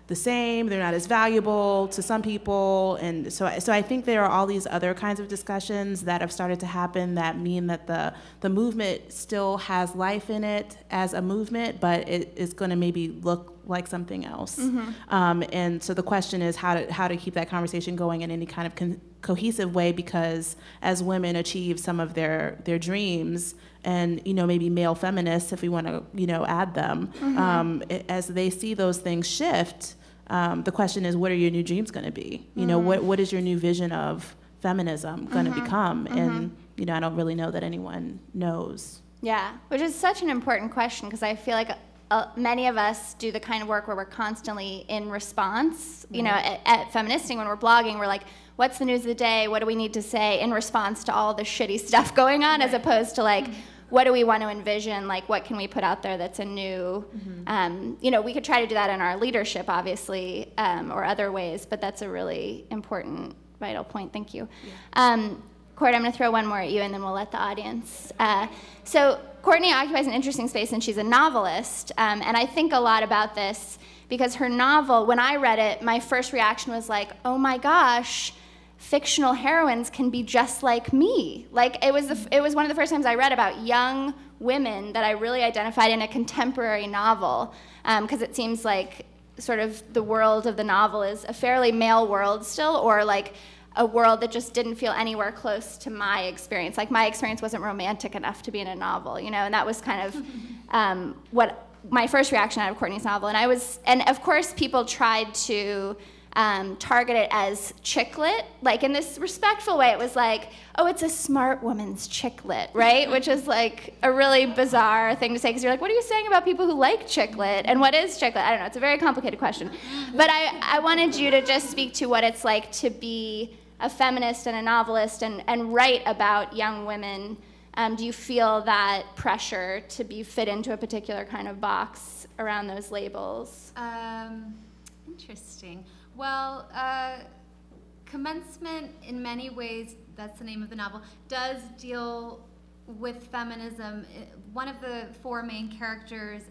the same, they're not as valuable to some people. And so, so I think there are all these other kinds of discussions that have started to happen that mean that the, the movement still has life in it as a movement, but it is going to maybe look like something else. Um, and so the question is how to, how to keep that conversation going in any kind of cohesive way because as women achieve some of their, their dreams, and you know maybe male feminists if we want to you know add them um, i- as they see those things shift um, the question is what are your new dreams going to be? You know what, what is your new vision of feminism going to become? And you know i don't really know that anyone knows. Yeah, which is such an important question because I feel like uh, many of us do the kind of work where we're constantly in response. You know, at, at Feministing, when we're blogging, we're like, what's the news of the day? What do we need to say in response to all the shitty stuff going on, as opposed to like, what do we want to envision? Like, what can we put out there that's a new, um, you know, we could try to do that in our leadership, obviously, um, or other ways, but that's a really important, vital point. Thank you. Um, Court, I'm going to throw one more at you, and then we'll let the audience. Uh, so, Courtney occupies an interesting space, and she's a novelist. Um, and I think a lot about this because her novel, when I read it, my first reaction was like, oh my gosh, fictional heroines can be just like me. Like, it was, the, it was one of the first times I read about young women that I really identified in a contemporary novel, because it seems like sort of the world of the novel is a fairly male world still, or like a world that just didn't feel anywhere close to my experience. Like my experience wasn't romantic enough to be in a novel, you know, and that was kind of um, what my first reaction out of Courtney's novel. And I was, and of course, people tried to um, target it as chicklit, like in this respectful way. It was like, oh, it's a smart woman's chicklit, right? Which is like a really bizarre thing to say because you're like, what are you saying about people who like chicklit? And what is chicklit? I don't know. It's a very complicated question. But I, I wanted you to just speak to what it's like to be a feminist and a novelist and, and write about young women. Um, do you feel that pressure to be fit into a particular kind of box around those labels? Um, interesting. Well, uh, commencement, in many ways, that's the name of the novel, does deal with feminism. One of the four main characters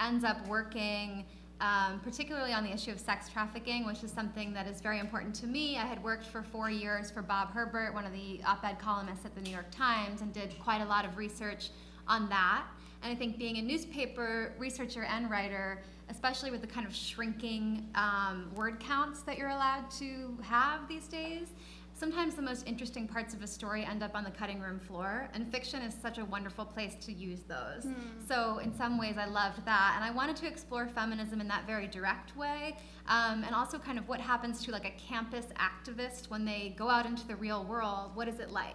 ends up working. Um, particularly on the issue of sex trafficking, which is something that is very important to me. I had worked for four years for Bob Herbert, one of the op ed columnists at the New York Times, and did quite a lot of research on that. And I think being a newspaper researcher and writer, especially with the kind of shrinking um, word counts that you're allowed to have these days, sometimes the most interesting parts of a story end up on the cutting room floor, and fiction is such a wonderful place to use those. So, in some ways, I loved that, and I wanted to explore feminism in that very direct way, um, and also kind of what happens to like a campus activist when they go out into the real world. What is it like?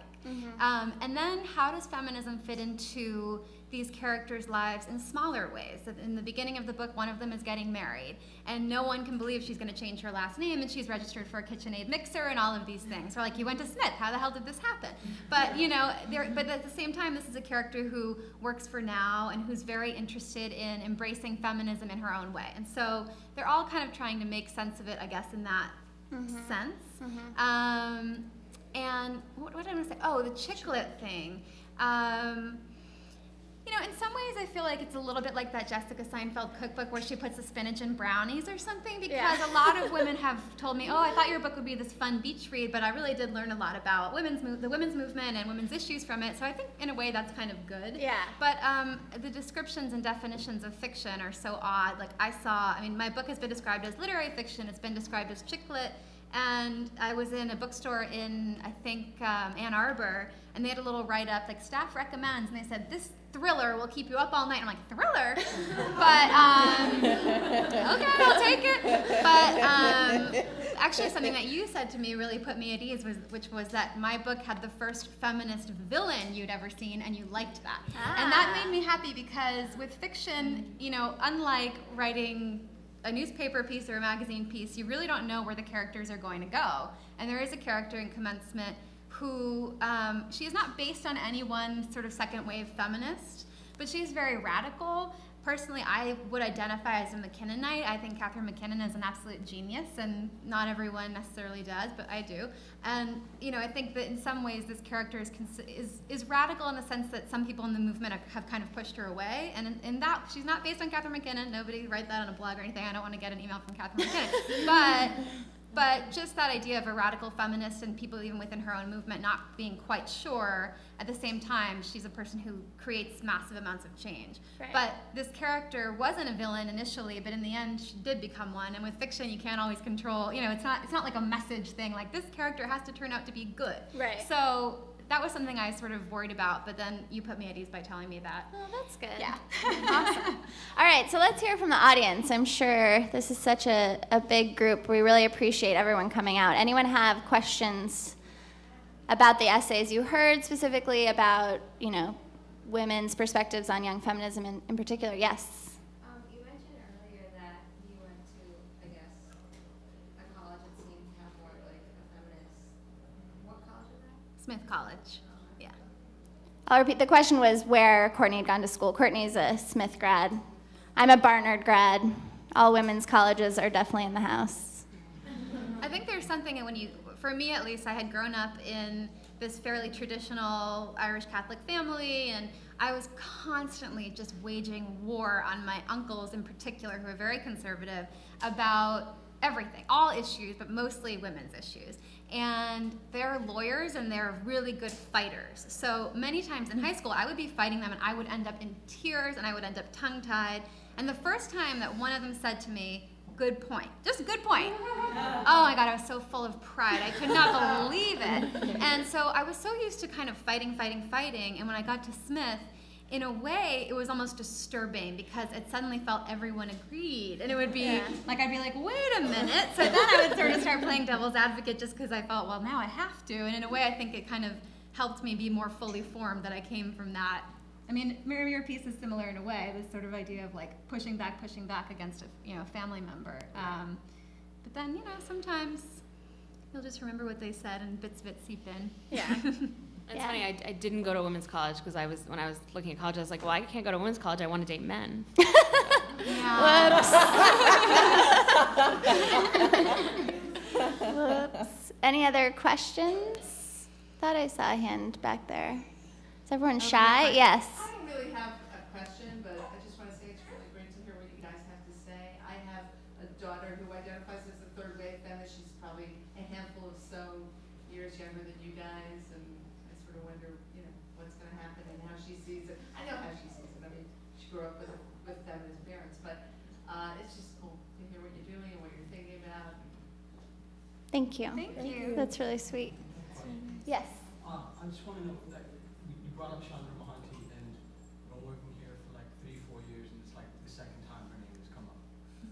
Um, and then, how does feminism fit into these characters' lives in smaller ways. In the beginning of the book, one of them is getting married, and no one can believe she's going to change her last name, and she's registered for a KitchenAid mixer and all of these things. Or like, you went to Smith. How the hell did this happen? But you know, there. But at the same time, this is a character who works for NOW and who's very interested in embracing feminism in her own way. And so they're all kind of trying to make sense of it, I guess, in that sense. Um, and what, what did I want to say? Oh, the chicklit thing. Um, you know, in some ways, I feel like it's a little bit like that Jessica Seinfeld cookbook where she puts the spinach in brownies or something. Because Yeah. a lot of women have told me, "Oh, I thought your book would be this fun beach read," but I really did learn a lot about women's the women's movement and women's issues from it. So I think, in a way, that's kind of good. Yeah. But um, the descriptions and definitions of fiction are so odd. Like I saw, I mean, my book has been described as literary fiction. It's been described as chick lit. And I was in a bookstore in, I think, um, Ann Arbor, and they had a little write up, like, staff recommends, and they said, this thriller will keep you up all night. I'm like, thriller? but, um, okay, I'll take it. But um, actually, something that you said to me really put me at ease, was, which was that my book had the first feminist villain you'd ever seen, and you liked that. And that Ah. made me happy because with fiction, you know, unlike writing a newspaper piece or a magazine piece, you really don't know where the characters are going to go. And there is a character in Commencement who, um, she is not based on any one sort of second wave feminist, but she's very radical. personally, I would identify as a MacKinnonite. I think Catharine MacKinnon is an absolute genius, and not everyone necessarily does, but I do. And you know, I think that in some ways this character is is, is radical in the sense that some people in the movement have kind of pushed her away. And in, in that, she's not based on Catharine MacKinnon. Nobody write that on a blog or anything. I don't want to get an email from Catharine MacKinnon, but but just that idea of a radical feminist and people even within her own movement not being quite sure at the same time she's a person who creates massive amounts of change Right. but this character wasn't a villain initially but in the end she did become one and with fiction you can't always control you know it's not it's not like a message thing like this character has to turn out to be good Right. so that was something i sort of worried about but then you put me at ease by telling me that Oh, that's good. yeah awesome. All right, so let's hear from the audience. I'm sure this is such a, a big group. We really appreciate everyone coming out. Anyone have questions about the essays you heard, specifically about, you know, women's perspectives on young feminism in, in particular? Yes. Um, you mentioned earlier that you went to, I guess, a college that seemed to have more like a feminist. What college was that? Smith college yeah I'll repeat. The question was where Courtney had gone to school. Courtney's a Smith grad. I'm a Barnard grad. All women's colleges are definitely in the house. I think there's something when you, for me at least, I had grown up in this fairly traditional Irish Catholic family, and I was constantly just waging war on my uncles in particular, who are very conservative, about everything, all issues, but mostly women's issues. And they're lawyers and they're really good fighters. So many times in high school, I would be fighting them and I would end up in tears and I would end up tongue tied. And the first time that one of them said to me, Good point, just good point. Oh my God, I was so full of pride. I could not believe it. And so I was so used to kind of fighting, fighting, fighting. And when I got to Smith, in a way, it was almost disturbing because it suddenly felt everyone agreed. And it would be like, I'd be like, wait a minute. So then I would sort of start playing devil's advocate just because I felt, well, now I have to. And in a way, I think it kind of helped me be more fully formed that I came from that. I mean, Mary, your piece is similar in a way, this sort of idea of like pushing back, pushing back against a you know family member. Um, but then you know sometimes you'll just remember what they said and bits of it seep in. Yeah. It's Yeah. funny, I, I didn't go to women's college because I was, when I was looking at college, I was like, well, I can't go to women's college, I want to date men. yeah. Whoops. Any other questions? Thought I saw a hand back there. Is everyone shy? Yes. I don't really have a question, but I just want to say it's really great to hear what you guys have to say. I have a daughter who identifies as a third wave feminist. She's probably a handful of so years younger than you guys, and I sort of wonder, you know, what's going to happen and how she sees it. I know how she sees it. I mean, she grew up with with feminist parents, but uh, it's just cool to hear what you're doing and what you're thinking about. Thank you. Thank you. That's really sweet. Yes. Uh, I just want to know, like, you you brought up Chandra Mohanty, and I've been working here for like three, four years, and it's like the second time her name has come up.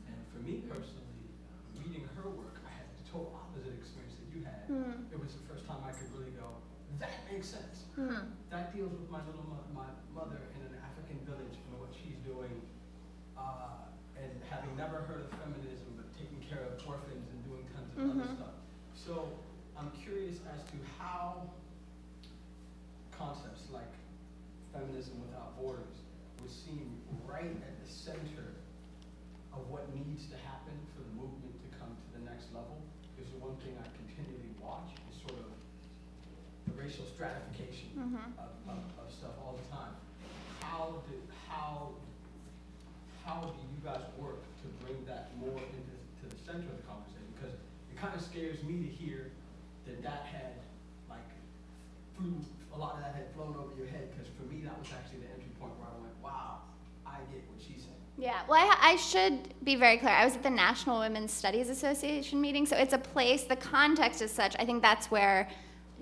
And for me personally, reading her work, I had the total opposite experience that you had. Hmm. It was the first time I could really go, that makes sense. Hmm. That deals with my little mo- my mother in an African village and what she's doing, uh, and having never heard of feminism, but taking care of orphans and doing tons of other Mhm. stuff. So I'm curious as to how concepts like feminism without borders would seem right at the center of what needs to happen for the movement to come to the next level. Because the one thing I continually watch is sort of the racial stratification Mhm. of, of, of stuff all the time. How do, how, how do you guys work to bring that more into, to the center of the conversation? Because it kind of scares me to hear that that had, like, flew, a lot of that had flown over your head, because for me, that was actually the entry point where I went, wow, I get what she said. Yeah, well, I, I should be very clear. I was at the National Women's Studies Association meeting, so it's a place, the context is such, I think that's where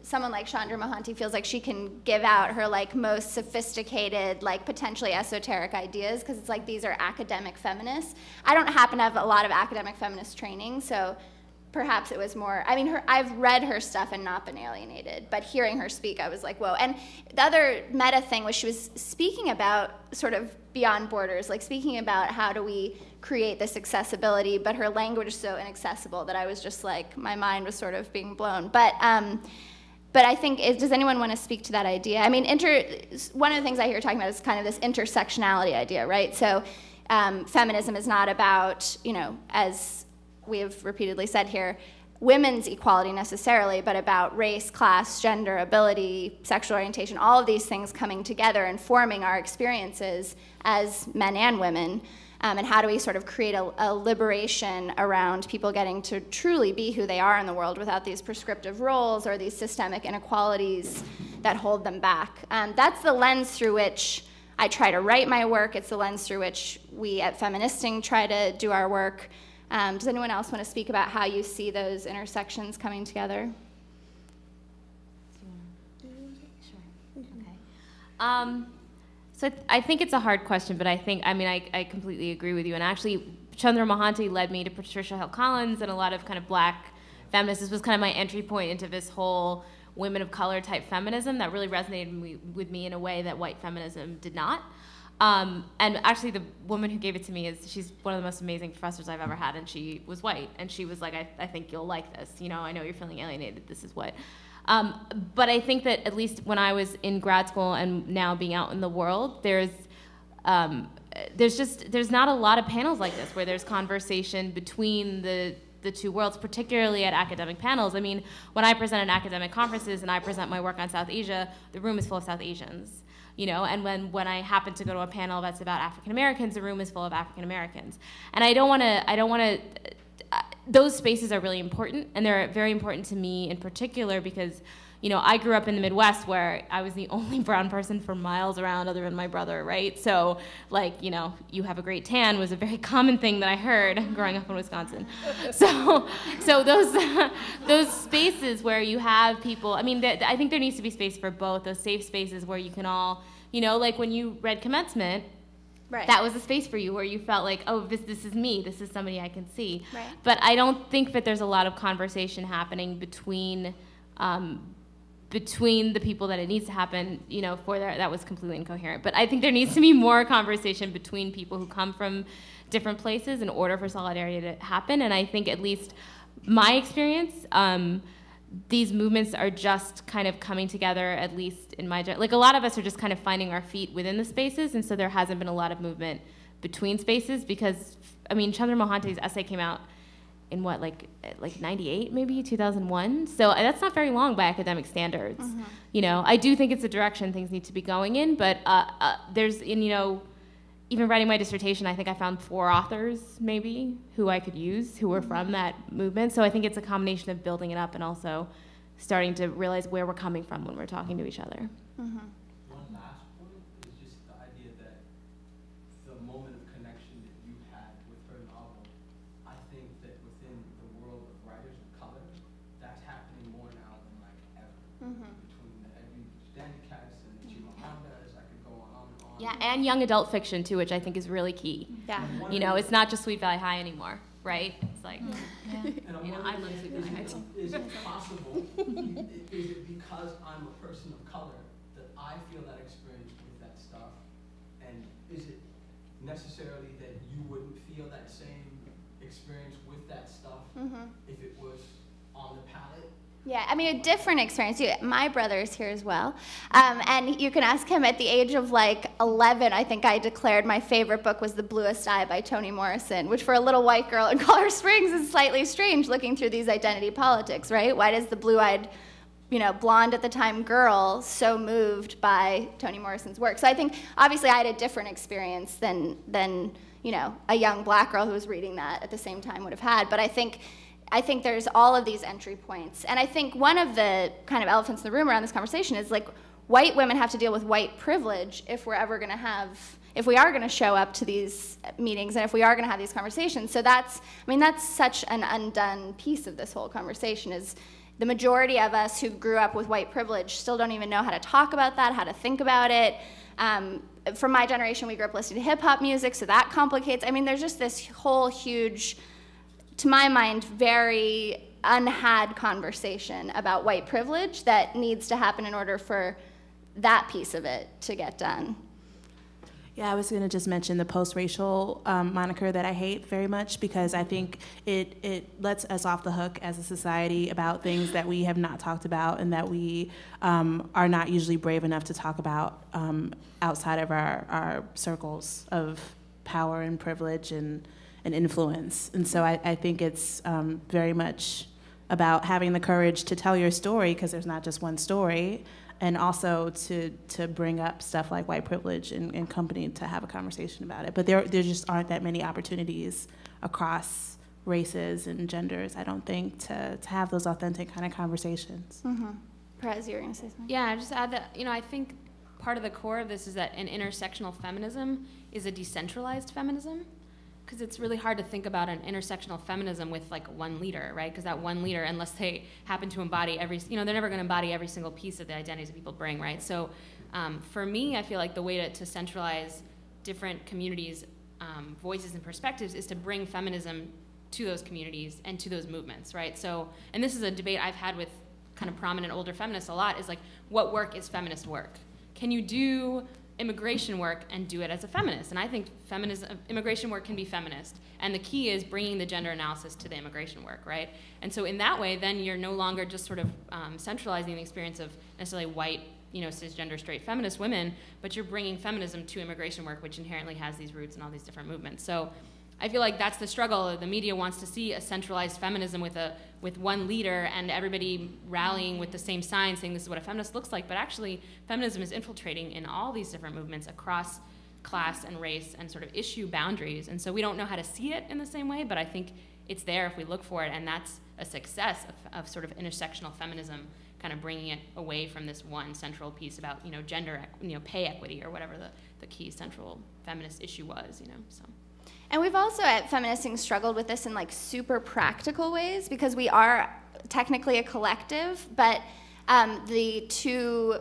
someone like Chandra Mohanty feels like she can give out her like most sophisticated, like potentially esoteric ideas, because it's like these are academic feminists. I don't happen to have a lot of academic feminist training, so perhaps it was more i mean her i've read her stuff and not been alienated but hearing her speak i was like whoa and the other meta thing was she was speaking about sort of beyond borders like speaking about how do we create this accessibility but her language is so inaccessible that i was just like my mind was sort of being blown but um but I think, is, does anyone want to speak to that idea? I mean, inter, one of the things I hear talking about is kind of this intersectionality idea, right? So um, feminism is not about, you know, as we have repeatedly said here, women's equality necessarily, but about race, class, gender, ability, sexual orientation, all of these things coming together and forming our experiences as men and women. Um, and how do we sort of create a, a, liberation around people getting to truly be who they are in the world without these prescriptive roles or these systemic inequalities that hold them back? Um, that's the lens through which I try to write my work. It's the lens through which we at Feministing try to do our work. Um, does anyone else want to speak about how you see those intersections coming together? Sure. Okay. So I think it's a hard question, but I think, I mean, I, I completely agree with you. And actually, Chandra Mohanty led me to Patricia Hill Collins and a lot of kind of black feminists. This was kind of my entry point into this whole women of color type feminism that really resonated with me in a way that white feminism did not. Um, and actually, the woman who gave it to me is she's one of the most amazing professors I've ever had, and she was white. And she was like, I, I think you'll like this. You know, I know you're feeling alienated. This is what um, but I think that at least when I was in grad school and now being out in the world, there's um, there's just there's not a lot of panels like this where there's conversation between the the two worlds, particularly at academic panels. I mean, when I present at academic conferences and I present my work on South Asia, the room is full of South Asians. You know, and when, when I happen to go to a panel that's about African Americans, the room is full of African Americans. And I don't want to I don't want to those spaces are really important, and they're very important to me in particular because, you know, I grew up in the Midwest where I was the only brown person for miles around other than my brother, right? So, like, you know, you have a great tan was a very common thing that I heard growing up in Wisconsin. So, so those those spaces where you have people, I mean, I think there needs to be space for both. Those safe spaces where you can all, you know, like when you read commencement Right. That was a space for you where you felt like, oh, this this is me. This is somebody I can see. Right. But I don't think that there's a lot of conversation happening between um, between the people that it needs to happen. You know, for that that was completely incoherent. But I think there needs to be more conversation between people who come from different places in order for solidarity to happen. And I think at least my experience. Um, these movements are just kind of coming together, at least in my, like a lot of us are just kind of finding our feet within the spaces, and so there hasn't been a lot of movement between spaces because, I mean, Chandra Mohanty's essay came out in what, like, like 98 maybe, 2001? So uh, that's not very long by academic standards. Mm-hmm. You know, I do think it's a direction things need to be going in, but uh, uh, there's, and you know, even writing my dissertation, I think I found four authors maybe who I could use who were from that movement. So I think it's a combination of building it up and also starting to realize where we're coming from when we're talking to each other. Mm-hmm. Yeah, and young adult fiction too, which I think is really key. Yeah. You know, it's not just Sweet Valley High anymore, right? It's like, yeah. you know, I love Sweet Valley High. Is it possible, is it because I'm a person of color that I feel that experience with that stuff? And is it necessarily that you wouldn't feel that same experience with that stuff mm-hmm. if it was on the palette? Yeah, I mean, a different experience. My brother's here as well. Um, and you can ask him at the age of like 11, I think I declared my favorite book was The Bluest Eye by Toni Morrison, which for a little white girl in Colorado Springs is slightly strange looking through these identity politics, right? Why does the blue eyed, you know, blonde at the time girl so moved by Toni Morrison's work? So I think obviously I had a different experience than, than you know, a young black girl who was reading that at the same time would have had. But I think I think there's all of these entry points. And I think one of the kind of elephants in the room around this conversation is like white women have to deal with white privilege if we're ever going to have if we are going to show up to these meetings and if we are going to have these conversations. So that's I mean that's such an undone piece of this whole conversation is the majority of us who grew up with white privilege still don't even know how to talk about that, how to think about it. Um, from my generation, we grew up listening to hip hop music, so that complicates. I mean, there's just this whole huge to my mind, very unhad conversation about white privilege that needs to happen in order for that piece of it to get done. Yeah, I was going to just mention the post-racial um, moniker that I hate very much because I think it it lets us off the hook as a society about things that we have not talked about and that we um, are not usually brave enough to talk about um, outside of our, our circles of power and privilege and, and influence. And so I, I think it's um, very much about having the courage to tell your story because there's not just one story and also to to bring up stuff like white privilege and, and company to have a conversation about it. But there there just aren't that many opportunities across races and genders, I don't think, to, to have those authentic kind of conversations. Mm-hmm. Perez, you were going to say something? Yeah, I just add that, you know, I think part of the core of this is that an intersectional feminism is a decentralized feminism. Because it's really hard to think about an intersectional feminism with like one leader, right? Because that one leader, unless they happen to embody every, you know, they're never going to embody every single piece of the identities that people bring, right? So um, for me, I feel like the way to, to centralize different communities' um, voices and perspectives is to bring feminism to those communities and to those movements, right? So, and this is a debate I've had with kind of prominent older feminists a lot is like, what work is feminist work? Can you do immigration work and do it as a feminist? And I think feminism, immigration work can be feminist. And the key is bringing the gender analysis to the immigration work, right? And so in that way, then you're no longer just sort of um, centralizing the experience of necessarily white, you know, cisgender, straight feminist women, but you're bringing feminism to immigration work, which inherently has these roots in all these different movements. So I feel like that's the struggle. The media wants to see a centralized feminism with a with one leader and everybody rallying with the same sign saying this is what a feminist looks like. But actually, feminism is infiltrating in all these different movements across class and race and sort of issue boundaries. And so we don't know how to see it in the same way, but I think it's there if we look for it, and that's a success of, of sort of intersectional feminism, kind of bringing it away from this one central piece about you know gender, you know, pay equity or whatever the, the key central feminist issue was, you know. So. And we've also at Feministing struggled with this in like super practical ways because we are technically a collective, but um, the two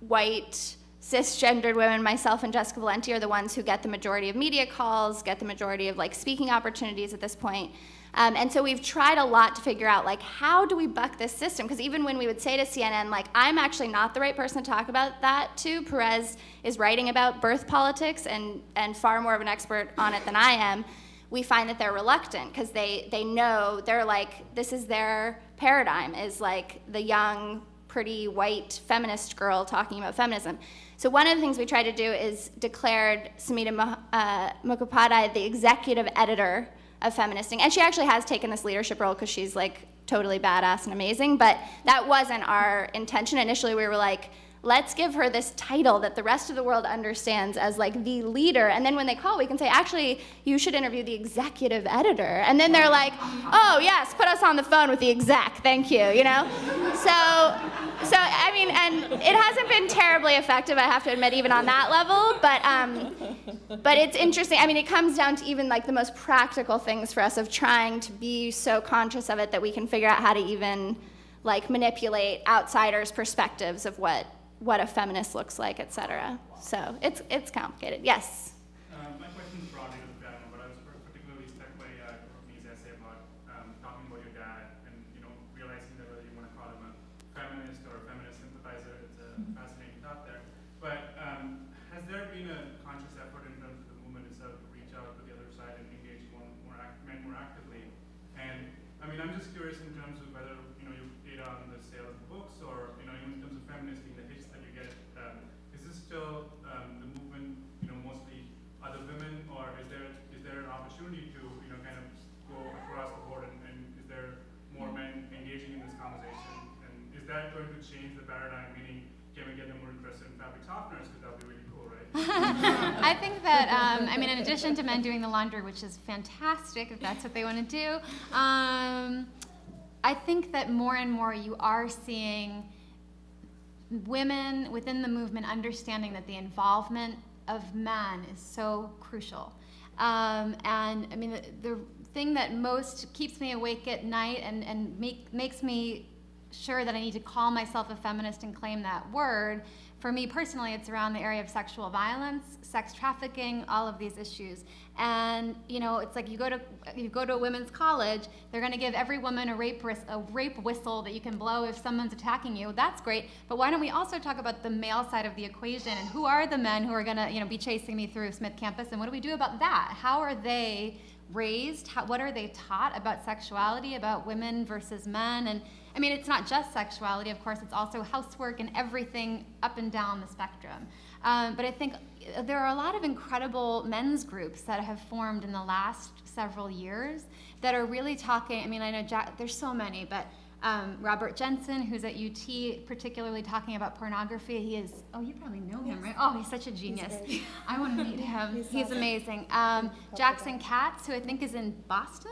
white cisgendered women, myself and Jessica Valenti, are the ones who get the majority of media calls, get the majority of like speaking opportunities at this point. Um, and so we've tried a lot to figure out like how do we buck this system? Because even when we would say to CNN like I'm actually not the right person to talk about that to, Perez is writing about birth politics and and far more of an expert on it than I am. We find that they're reluctant because they they know they're like this is their paradigm is like the young pretty white feminist girl talking about feminism. So one of the things we tried to do is declared Samhita uh, Mukhopadhyay the executive editor of feministing. And she actually has taken this leadership role because she's like totally badass and amazing. But that wasn't our intention. Initially, we were like, let's give her this title that the rest of the world understands as like the leader. And then when they call, we can say, actually, you should interview the executive editor. And then they're like, oh, yes, put us on the phone with the exec. Thank you, you know? So, so I mean, and it hasn't been terribly effective, I have to admit, even on that level. But, um, but it's interesting. I mean, it comes down to even like the most practical things for us of trying to be so conscious of it that we can figure out how to even like manipulate outsiders' perspectives of what what a feminist looks like, et cetera. So it's it's complicated. Yes. Uh, my question is broadly to the panel, but I was particularly struck by uh, Courtney's essay about um, talking about your dad and you know realizing that whether you want to call him a feminist or a feminist sympathizer, it's a fascinating thought there. But um, has there been a conscious effort in terms of the movement itself to reach out to the other side and engage more, more act, men more actively? And I mean, I'm just curious in terms of whether you know you data on the sales of books or you know in terms of feminist the hits that you get. Um, is this still um, the movement, you know, mostly other women, or is there is there an opportunity to you know kind of go across the board and, and is there more men engaging in this conversation? And is that going to change the paradigm? Meaning, can we get them more interested in fabric softeners? Because that would be really cool, right? I think that, um, I mean, in addition to men doing the laundry, which is fantastic if that's what they want to do, um, I think that more and more you are seeing women within the movement understanding that the involvement of men is so crucial. Um, and I mean, the, the, thing that most keeps me awake at night and, and make, makes me sure that I need to call myself a feminist and claim that word. For me personally, it's around the area of sexual violence, sex trafficking, all of these issues. And you know, it's like you go to you go to a women's college, they're going to give every woman a rape a rape whistle that you can blow if someone's attacking you. That's great, but why don't we also talk about the male side of the equation and who are the men who are going to you know be chasing me through Smith campus and what do we do about that? How are they raised? How, what are they taught about sexuality, about women versus men? And I mean, it's not just sexuality, of course, it's also housework and everything up and down the spectrum. Um, but I think there are a lot of incredible men's groups that have formed in the last several years that are really talking. I mean, I know Jack, there's so many, but um, Robert Jensen, who's at UT, particularly talking about pornography. He is, oh, you probably know him, right? Oh, he's such a genius. I want to meet him. he's, he's amazing. Um, Jackson Katz, who I think is in Boston,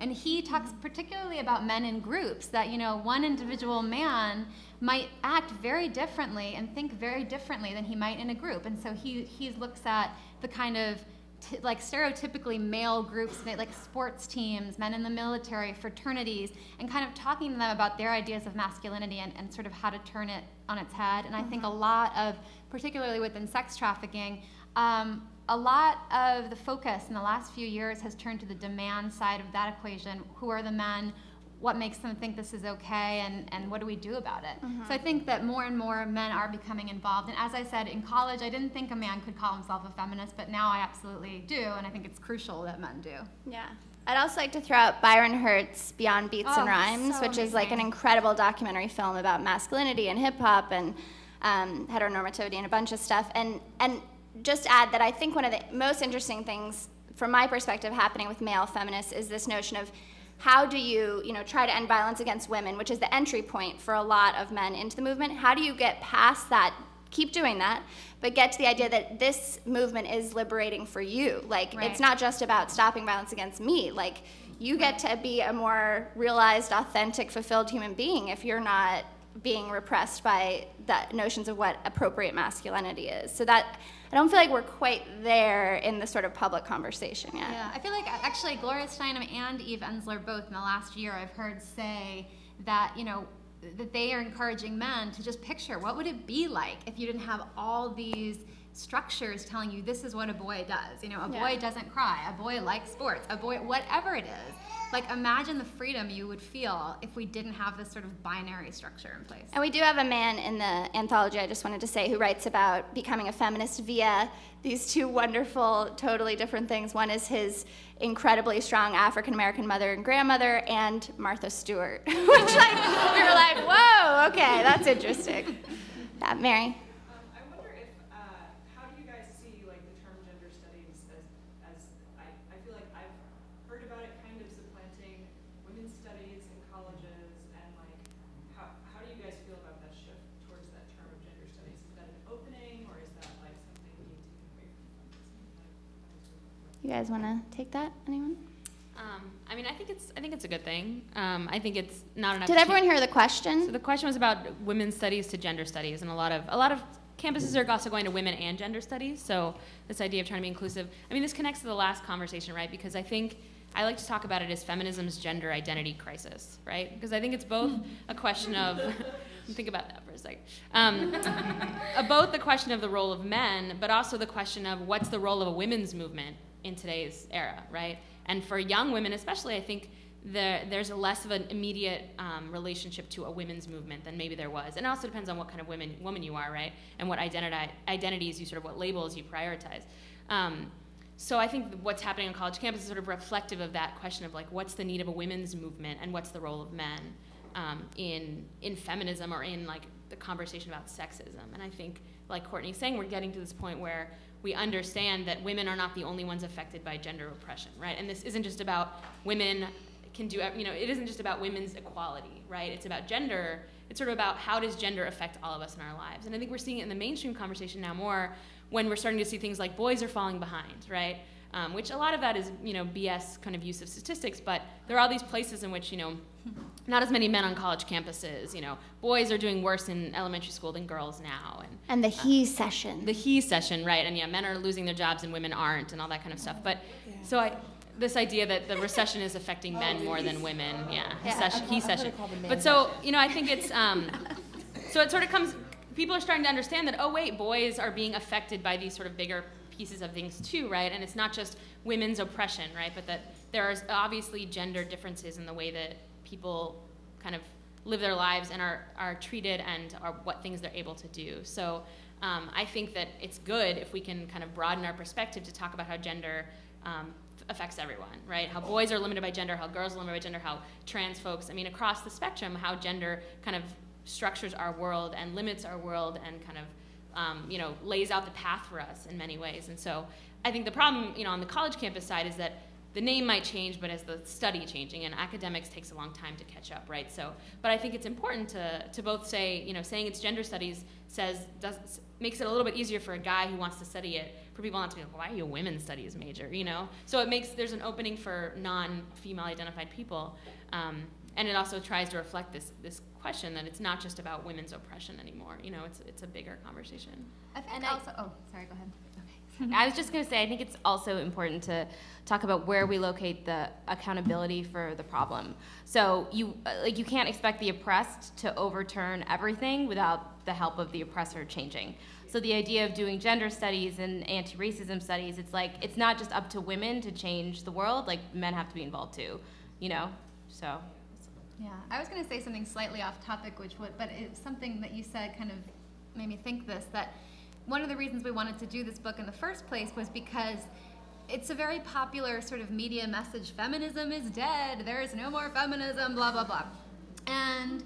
and he talks particularly about men in groups, that, you know, one individual man might act very differently and think very differently than he might in a group. And so he, he looks at the kind of t- like stereotypically male groups, like sports teams, men in the military, fraternities, and kind of talking to them about their ideas of masculinity and, and sort of how to turn it on its head. And I think a mm-hmm. lot of, particularly within sex trafficking, um, a lot of the focus in the last few years has turned to the demand side of that equation. Who are the men? What makes them think this is okay, and, and what do we do about it? So I think that more and more men are becoming involved. And as I said, in college, I didn't think a man could call himself a feminist, but now I absolutely do, and I think it's crucial that men do. Yeah. I'd also like to throw out Byron Hurt's Beyond Beats Oh, and Rhymes, so which is like an incredible documentary film about masculinity and hip hop and um, heteronormativity and a bunch of stuff. And and just add that I think one of the most interesting things, from my perspective, happening with male feminists is this notion of how do you, you know, try to end violence against women, which is the entry point for a lot of men into the movement. How do you get past that? Keep doing that, but get to the idea that this movement is liberating for you. Like Right. it's not just about stopping violence against me. Like you get to be a more realized, authentic, fulfilled human being if you're not being repressed by the notions of what appropriate masculinity is. So that I don't feel like we're quite there in the sort of public conversation yet. Yeah, I feel like actually Gloria Steinem and Eve Ensler both in the last year I've heard say that, you know, that they are encouraging men to just picture what would it be like if you didn't have all these structures telling you this is what a boy does. You know, a boy Yeah. doesn't cry, a boy likes sports, a boy whatever it is. Like imagine the freedom you would feel if we didn't have this sort of binary structure in place. And we do have a man in the anthology, I just wanted to say, who writes about becoming a feminist via these two wonderful, totally different things. One is his incredibly strong African American mother and grandmother, and Martha Stewart, which like, we were like, whoa, okay, that's interesting. That Mary. Um, I wonder if, uh, how do you guys see like the term gender studies as, as I, I feel like I've heard about it kind of supplanting women's studies in colleges and like, how, how do you guys feel about that shift towards that term of gender studies? Is that an opening or is that like something being taken away from feminism? You guys want to take that? Anyone? Um, I mean, I think it's I think it's a good thing. Um, I think it's not enough. Did everyone hear the question? So the question was about women's studies to gender studies, and a lot of a lot of campuses are also going to women and gender studies. So this idea of trying to be inclusive. I mean, this connects to the last conversation, right? Because I think I like to talk about it as feminism's gender identity crisis, right? Because I think it's both a question of think about that for a second. Um, both the question of the role of men, but also the question of what's the role of a women's movement in today's era, right? And for young women, especially, I think there, there's less of an immediate um, relationship to a women's movement than maybe there was. And it also depends on what kind of women, woman you are, right? And what identity, identities you sort of, what labels you prioritize. Um, so I think what's happening on college campus is sort of reflective of that question of like, what's the need of a women's movement and what's the role of men um, in, in feminism or in like the conversation about sexism. And I think, like Courtney's saying, we're getting to this point where we understand that women are not the only ones affected by gender oppression, right? And this isn't just about women can do, you know, it isn't just about women's equality, right? It's about gender. It's sort of about how does gender affect all of us in our lives. And I think we're seeing it in the mainstream conversation now more when we're starting to see things like boys are falling behind, right? Um, which a lot of that is, you know, BS kind of use of statistics, but there are all these places in which, you know, not as many men on college campuses, you know, boys are doing worse in elementary school than girls now. And And the he session. the he session, right? And yeah, men are losing their jobs and women aren't, and all that kind of stuff. But so I, this idea that the recession is affecting men more than women. Yeah, Yeah. recession, he session. it called the man But so you know, I think it's um, so it sort of comes. People are starting to understand that oh wait, boys are being affected by these sort of bigger pieces of things too, right? And it's not just women's oppression, right? But that there are obviously gender differences in the way that people kind of live their lives and are, are treated and are what things they're able to do. So um, I think that it's good if we can kind of broaden our perspective to talk about how gender um, affects everyone, right? How boys are limited by gender, how girls are limited by gender, how trans folks, I mean, across the spectrum, how gender kind of structures our world and limits our world and kind of, um, you know, lays out the path for us in many ways. And so I think the problem, you know, on the college campus side is that the name might change, but as the study changing, and academics takes a long time to catch up, right? So, but I think it's important to, to both say, you know, saying it's gender studies says does makes it a little bit easier for a guy who wants to study it for people not to be like, why are you a women's studies major, you know? So it makes there's an opening for non-female identified people, um, and it also tries to reflect this this question that it's not just about women's oppression anymore. You know, it's it's a bigger conversation. I think And I- also, oh, sorry, go ahead. Okay. I was just going to say, I think it's also important to talk about where we locate the accountability for the problem. So you uh, like you can't expect the oppressed to overturn everything without the help of the oppressor changing. So the idea of doing gender studies and anti-racism studies, it's like it's not just up to women to change the world. Like men have to be involved too, you know. So Yeah, I was going to say something slightly off topic, which would, but it's something that you said kind of made me think this that one of the reasons we wanted to do this book in the first place was because it's a very popular sort of media message feminism is dead, there is no more feminism, blah, blah, blah. And,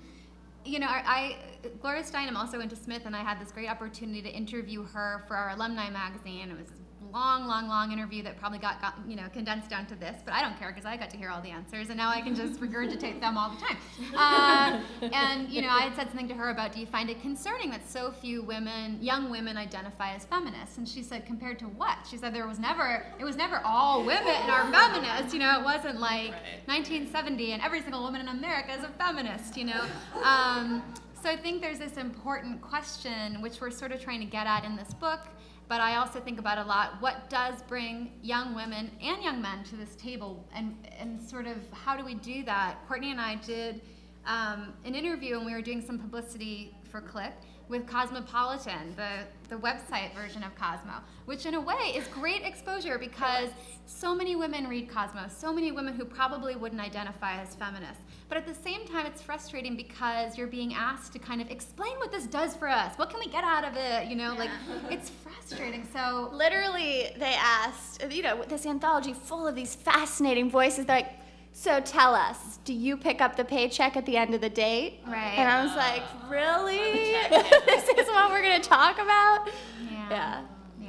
you know, I, Gloria Steinem also went to Smith, and I had this great opportunity to interview her for our alumni magazine. It was long, long, long interview that probably got, got you know condensed down to this, but I don't care because I got to hear all the answers, and now I can just regurgitate them all the time. Uh, and you know, I had said something to her about, do you find it concerning that so few women, young women, identify as feminists? And she said, compared to what? She said there was never, it was never all women are feminists. You know, it wasn't like 1970 and every single woman in America is a feminist. You know. Um, so I think there's this important question, which we're sort of trying to get at in this book, but I also think about a lot what does bring young women and young men to this table, and, and sort of how do we do that? Courtney and I did um, an interview, and we were doing some publicity for Click with Cosmopolitan, the, the website version of Cosmo, which in a way is great exposure because so many women read Cosmo, so many women who probably wouldn't identify as feminists. But at the same time, it's frustrating because you're being asked to kind of explain what this does for us. What can we get out of it? You know, like it's frustrating. So Literally, they asked, you know, with this anthology full of these fascinating voices. They're like, so tell us, do you pick up the paycheck at the end of the date? Right. And I was like, really? this is what we're going to talk about? yeah, Yeah. yeah,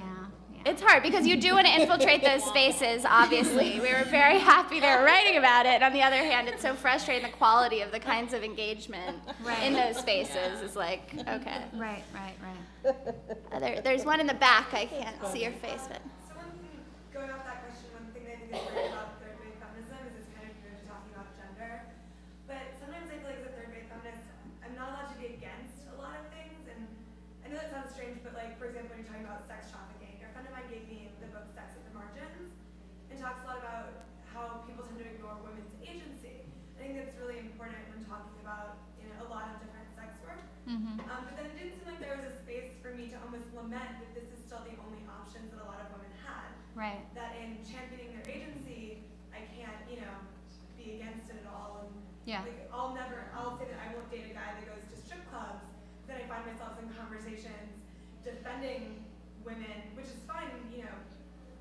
yeah. It's hard because you do want to infiltrate those spaces, obviously. We were very happy they were writing about it. And On the other hand, it's so frustrating the quality of the kinds of engagement in those spaces is like, okay. Right, right, right. Uh, there, there's one in the back. I can't see your face, but. So one thing, going off that question, one thing that I think is great about third wave feminism is it's kind of you're just talking about gender. But sometimes I feel like as a third wave feminist, I'm not allowed to be against a lot of things. And I know that sounds strange, but like for example, when you're talking about sex trafficking, a friend of mine gave me the book Sex at the Margins and talks a lot about how people tend to ignore women's agency. I think that's really important when talking about you know, a lot of different sex work. Mm-hmm. Um, but then it didn't seem like there was a space for me to almost lament that this is still the only options that a lot of women had. Right. That in championing their agency, I can't, you know, be against it at all. And Yeah. like, I'll never, I'll say that I won't date a guy that goes to strip clubs. Then I find myself in conversations defending women, which is fine, you know,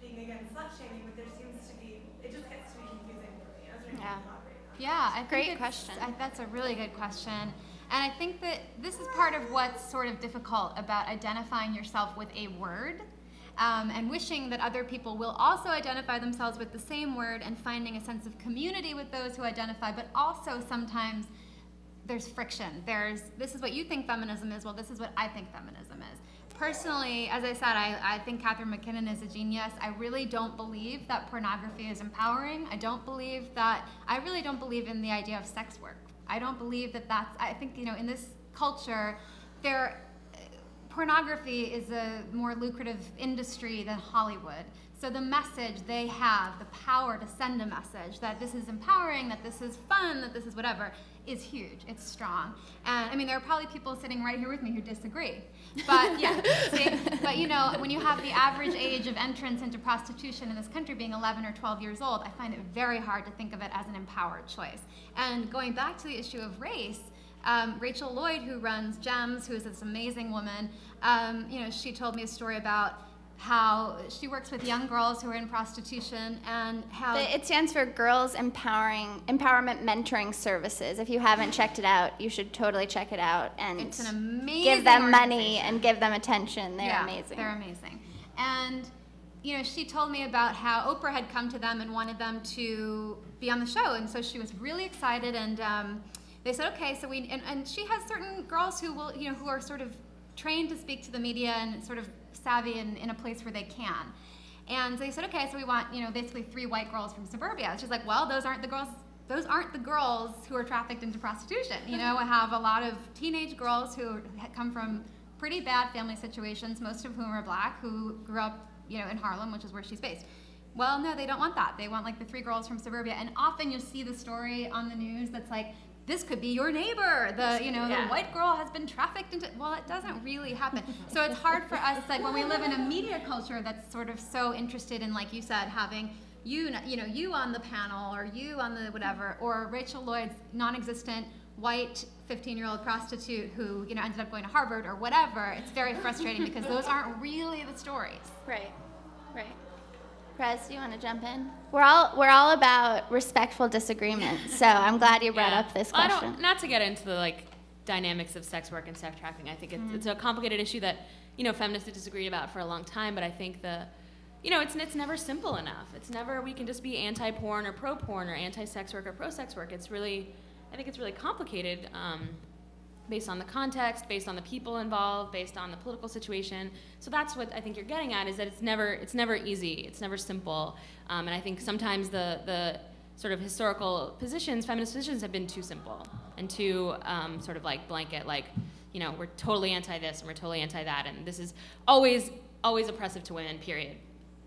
being against slut shaming, but there seems to be, it just gets to be confusing for me. I was wondering if you Yeah. could elaborate on that. Yeah, I Great question. I, that's a really good question. And I think that this is part of what's sort of difficult about identifying yourself with a word um, and wishing that other people will also identify themselves with the same word and finding a sense of community with those who identify, but also sometimes there's friction. There's this is what you think feminism is. Well, this is what I think feminism is. Personally, as I said, I, I think Catharine MacKinnon is a genius. I really don't believe that pornography is empowering. I don't believe that. I really don't believe in the idea of sex work. I don't believe that that's. I think you know in this culture, there pornography is a more lucrative industry than Hollywood. So the message they have, the power to send a message that this is empowering, that this is fun, that this is whatever, is huge. It's strong. And I mean, there are probably people sitting right here with me who disagree. But yeah, see? But you know, when you have the average age of entrance into prostitution in this country being 11 or 12 years old, I find it very hard to think of it as an empowered choice. And going back to the issue of race, um, Rachel Lloyd, who runs GEMS, who is this amazing woman, um, you know, she told me a story about how she works with young girls who are in prostitution and how It stands for Girls Empowering Empowerment Mentoring Services. If you haven't checked it out, you should totally check it out and It's an amazing give them money and give them attention. They're Yeah, amazing. They're amazing. And you know, she told me about how Oprah had come to them and wanted them to be on the show, and so she was really excited. And um, they said, okay, so we and, and she has certain girls who will, you know, who are sort of trained to speak to the media and sort of savvy in, in a place where they can. And they said, okay, so we want, you know, basically three white girls from suburbia. She's like, well, those aren't the girls. Those aren't the girls who are trafficked into prostitution. You know, I have a lot of teenage girls who come from pretty bad family situations, most of whom are black, who grew up, you know, in Harlem, which is where she's based. Well, no, they don't want that. They want like the three girls from suburbia. And often you'll see the story on the news that's like, this could be your neighbor. The you know Yeah. the white girl has been trafficked into. Well, it doesn't really happen. so it's hard for us, like when we live in a media culture that's sort of so interested in, like you said, having you you know you on the panel or you on the whatever or Rachel Lloyd's non-existent white 15-year-old prostitute who you know ended up going to Harvard or whatever. It's very frustrating because those aren't really the stories. Right, right. Perez, do you want to jump in? We're all we're all about respectful disagreement, so I'm glad you brought Yeah. up this Well, I question. don't, not to get into the like dynamics of sex work and sex trafficking. I think it's, Mm-hmm. it's a complicated issue that you know feminists have disagreed about for a long time. But I think the you know it's it's never simple enough. It's never we can just be anti-porn or pro-porn or anti-sex work or pro-sex work. It's really I think it's really complicated. Um, based on the context, based on the people involved, based on the political situation. So that's what I think you're getting at is that it's never it's never easy, it's never simple, um, and I think sometimes the the sort of historical positions, feminist positions, have been too simple and too um, sort of like blanket, like you know we're totally anti this and we're totally anti that, and this is always always oppressive to women. Period.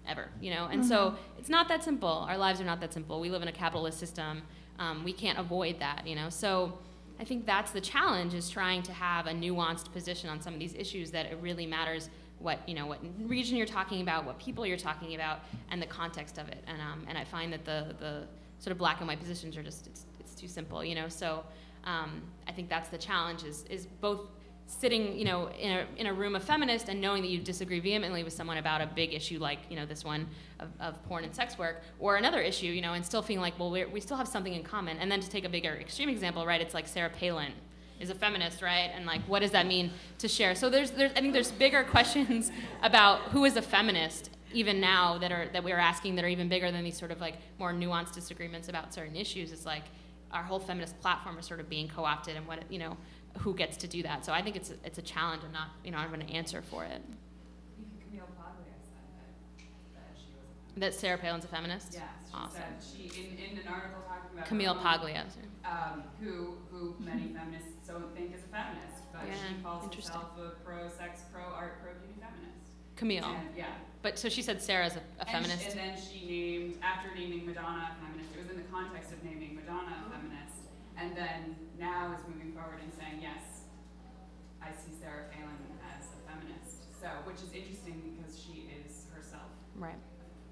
Ever, you know, and so it's not that simple. Our lives are not that simple. We live in a capitalist system. Um, we can't avoid that, you know. So I think that's the challenge is trying to have a nuanced position on some of these issues that it really matters what you know what region you're talking about, what people you're talking about, and the context of it. And um, and I find that the the sort of black and white positions are just it's, it's too simple, you know. So um, I think that's the challenge is is both sitting you know in a, in a room of feminists and knowing that you disagree vehemently with someone about a big issue like you know this one of, of porn and sex work or another issue you know and still feeling like well we still have something in common. And then to take a bigger extreme example right it's like sarah palin is a feminist right? And like what does that mean to share? So there's, there's i think there's bigger questions about who is a feminist even now that are that we're asking that are even bigger than these sort of like more nuanced disagreements about certain issues. It's like our whole feminist platform is sort of being co-opted and what you know who gets to do that. So i think it's a, it's a challenge i'm not you know i'm going to answer for it Camille Paglia said that, that she was. That sarah palin's a feminist Yes, she awesome said, she, in, in an article talking about. camille paglia Um, who, who many feminists don't think is a feminist, but Yeah, she calls herself a pro-sex, pro-art, pro-beauty feminist. camille And, yeah. but so she said sarah's a, a And feminist And then she named, after naming Madonna a feminist, it was in the context of naming Madonna a feminist, and then now is moving forward and saying, yes, I see Sarah Palin as a feminist. So, which is interesting because she is herself. Right.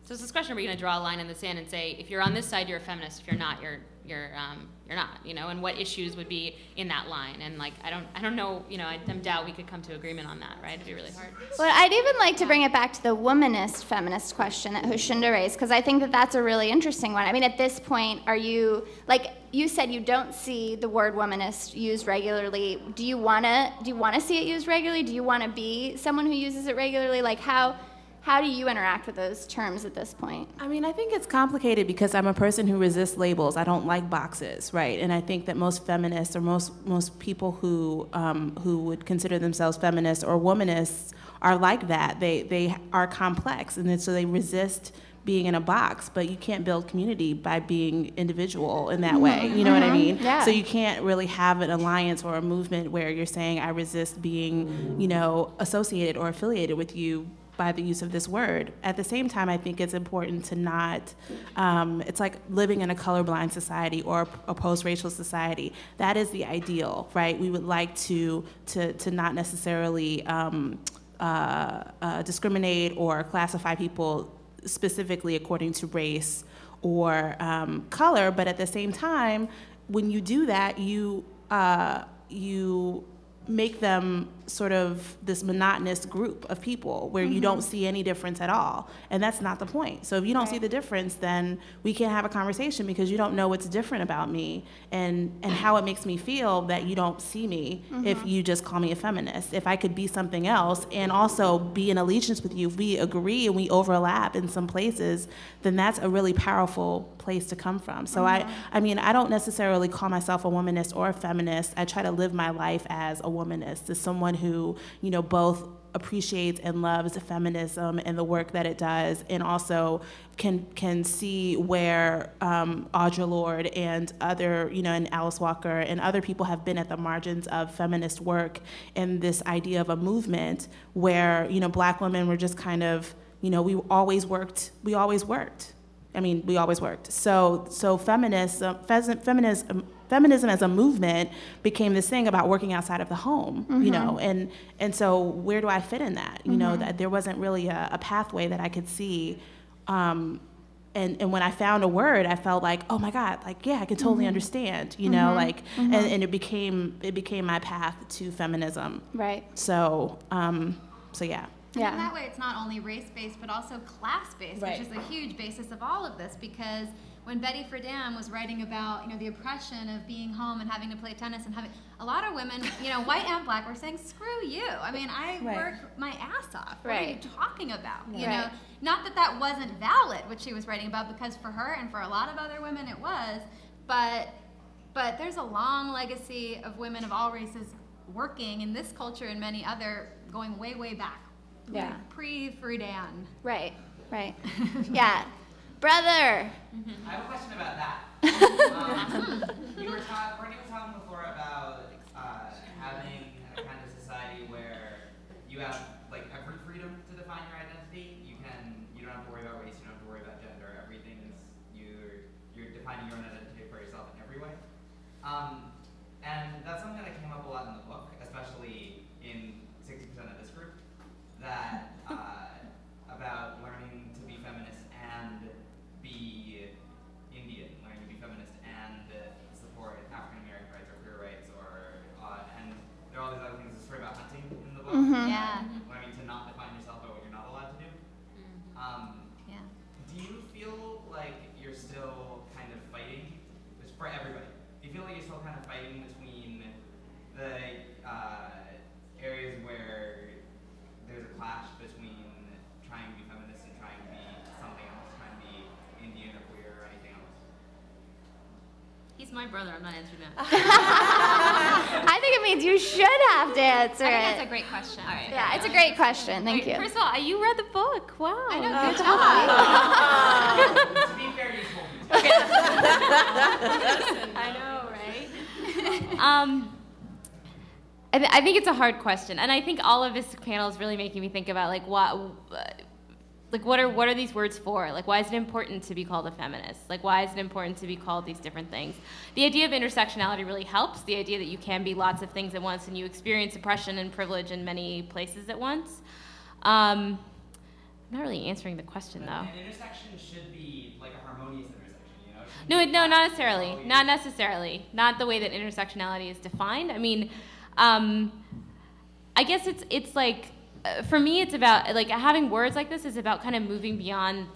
So it's this question: Are going to draw a line in the sand and say, if you're on this side, you're a feminist. If you're not, you're you're um, you're not. You know, and what issues would be in that line? And like, I don't I don't know. You know, I, doubt we could come to agreement on that. Right? It'd be really hard. Well, I'd even like to bring it back to the womanist feminist question that Joshunda raised, because I think that that's a really interesting one. I mean, at this point, are you, like you said, you don't see the word womanist used regularly. Do you want to, do you want to see it used regularly? Do you want to be someone who uses it regularly? Like, how, how do you interact with those terms at this point? I mean, I think it's complicated because I'm a person who resists labels. I don't like boxes, right? And I think that most feminists or most most people who um, who would consider themselves feminists or womanists are like that. They they are complex, and then so they resist being in a box. But you can't build community by being individual in that way. You know what I mean? Yeah. So you can't really have an alliance or a movement where you're saying I resist being, you know, associated or affiliated with you by the use of this word. At the same time, I think it's important to not, um, it's like living in a colorblind society or a post-racial society. That is the ideal, right? We would like to, to, to not necessarily um, uh, uh, discriminate or classify people specifically according to race or um, color, but at the same time, when you do that, you, uh, you make them sort of this monotonous group of people where you don't mm-hmm. see any difference at all. And that's not the point. So if you don't see the difference, then we can't have a conversation because you don't know what's different about me and, and how it makes me feel that you don't see me if mm-hmm. you just call me a feminist. If I could be something else and also be in allegiance with you, if we agree and we overlap in some places, then that's a really powerful place to come from. So I, mm-hmm. I mean, I don't necessarily call myself a womanist or a feminist. I try to live my life as a womanist, as someone who, you know, both appreciates and loves feminism and the work that it does, and also can can see where um, Audre Lorde and other, you know, and Alice Walker and other people have been at the margins of feminist work and this idea of a movement where, you know, black women were just kind of, you know, we always worked, we always worked. I mean, we always worked. So, so feminism, feminism, feminism as a movement became this thing about working outside of the home, you know, mm-hmm. and and so where do I fit in that? You know, mm-hmm. that there wasn't really a, a pathway that I could see. Um, and, and when I found a word, I felt like, oh my God, like yeah, I can totally mm-hmm. understand, you know, like, and, and it became it became my path to feminism. Right. So, um, so yeah. And Yeah. in that way, it's not only race based, but also class based, Right. which is a huge basis of all of this. Because when Betty Friedan was writing about, you know, the oppression of being home and having to play tennis and having a lot of women, you know, white and black, were saying, "Screw you! I mean, I Right. work my ass off. What are you talking about? You Right. know, not that that wasn't valid, what she was writing about, because for her and for a lot of other women, it was. But but there's a long legacy of women of all races working in this culture and many other going way way back. Yeah. Pre Friedan. Right. Right. yeah. Brother. I have a question about that. um, you were talking, Courtney was talking before about uh, having a kind of society where you have like every freedom to define your identity. You can, you don't have to worry about race, you don't have to worry about gender. Everything's you're you're defining your own identity for yourself in every way. Um, and that's something that came up a lot in the book, especially in 60% of this group, that uh, about the book. Mhm. Yeah. Learning to not define yourself by what you're not allowed to do. Um, Yeah. do you feel like you're still kind of fighting? It's for everybody. Do you feel like you're still kind of fighting between the uh, areas where there's a clash between trying to be feminist and trying to be something else, trying to be Indian or queer or anything else? He's my brother. I'm not answering that. I think it means you should have to answer I think it. that's a great question. All right. yeah, it's a great question. Thank you. First of all, you read the book. Wow. I know. Good job. to be fair, you told me. I know, right? um, I, th- I think it's a hard question, and I think all of this panel is really making me think about like what, like what are what are these words for? Like, why is it important to be called a feminist? Like, why is it important to be called these different things? The idea of intersectionality really helps. The idea that you can be lots of things at once and you experience oppression and privilege in many places at once. Um, I'm not really answering the question though. An intersection should be like a harmonious intersection, you know? No, no, not necessarily. Not necessarily. Not the way that intersectionality is defined. I mean, um, I guess it's it's like Uh, for me, it's about like having words like this is about kind of moving beyond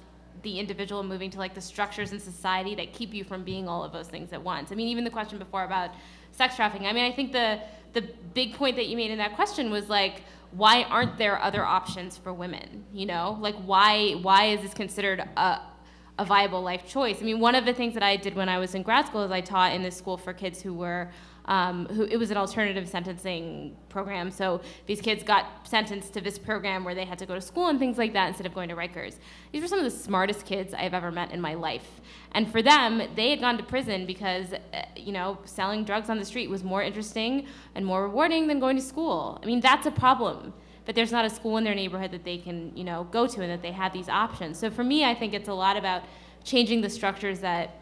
the individual, moving to like the structures in society that keep you from being all of those things at once. I mean, even the question before about sex trafficking. I mean, I think the the big point that you made in that question was like why aren't there other options for women you know like why why is this considered a a viable life choice. I mean, one of the things that I did when I was in grad school is I taught in this school for kids who were, um, who it was an alternative sentencing program. So these kids got sentenced to this program where they had to go to school and things like that instead of going to Rikers. These were some of the smartest kids I've ever met in my life. And for them, they had gone to prison because, uh, you know, selling drugs on the street was more interesting and more rewarding than going to school. I mean, that's a problem but there's not a school in their neighborhood that they can, you know, go to and that they have these options. So for me, I think it's a lot about changing the structures that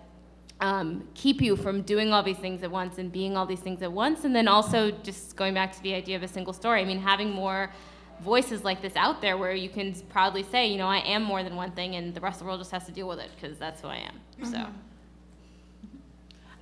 um, keep you from doing all these things at once and being all these things at once. And then also just going back to the idea of a single story. I mean, having more voices like this out there where you can proudly say, you know, I am more than one thing and the rest of the world just has to deal with it because that's who I am. So.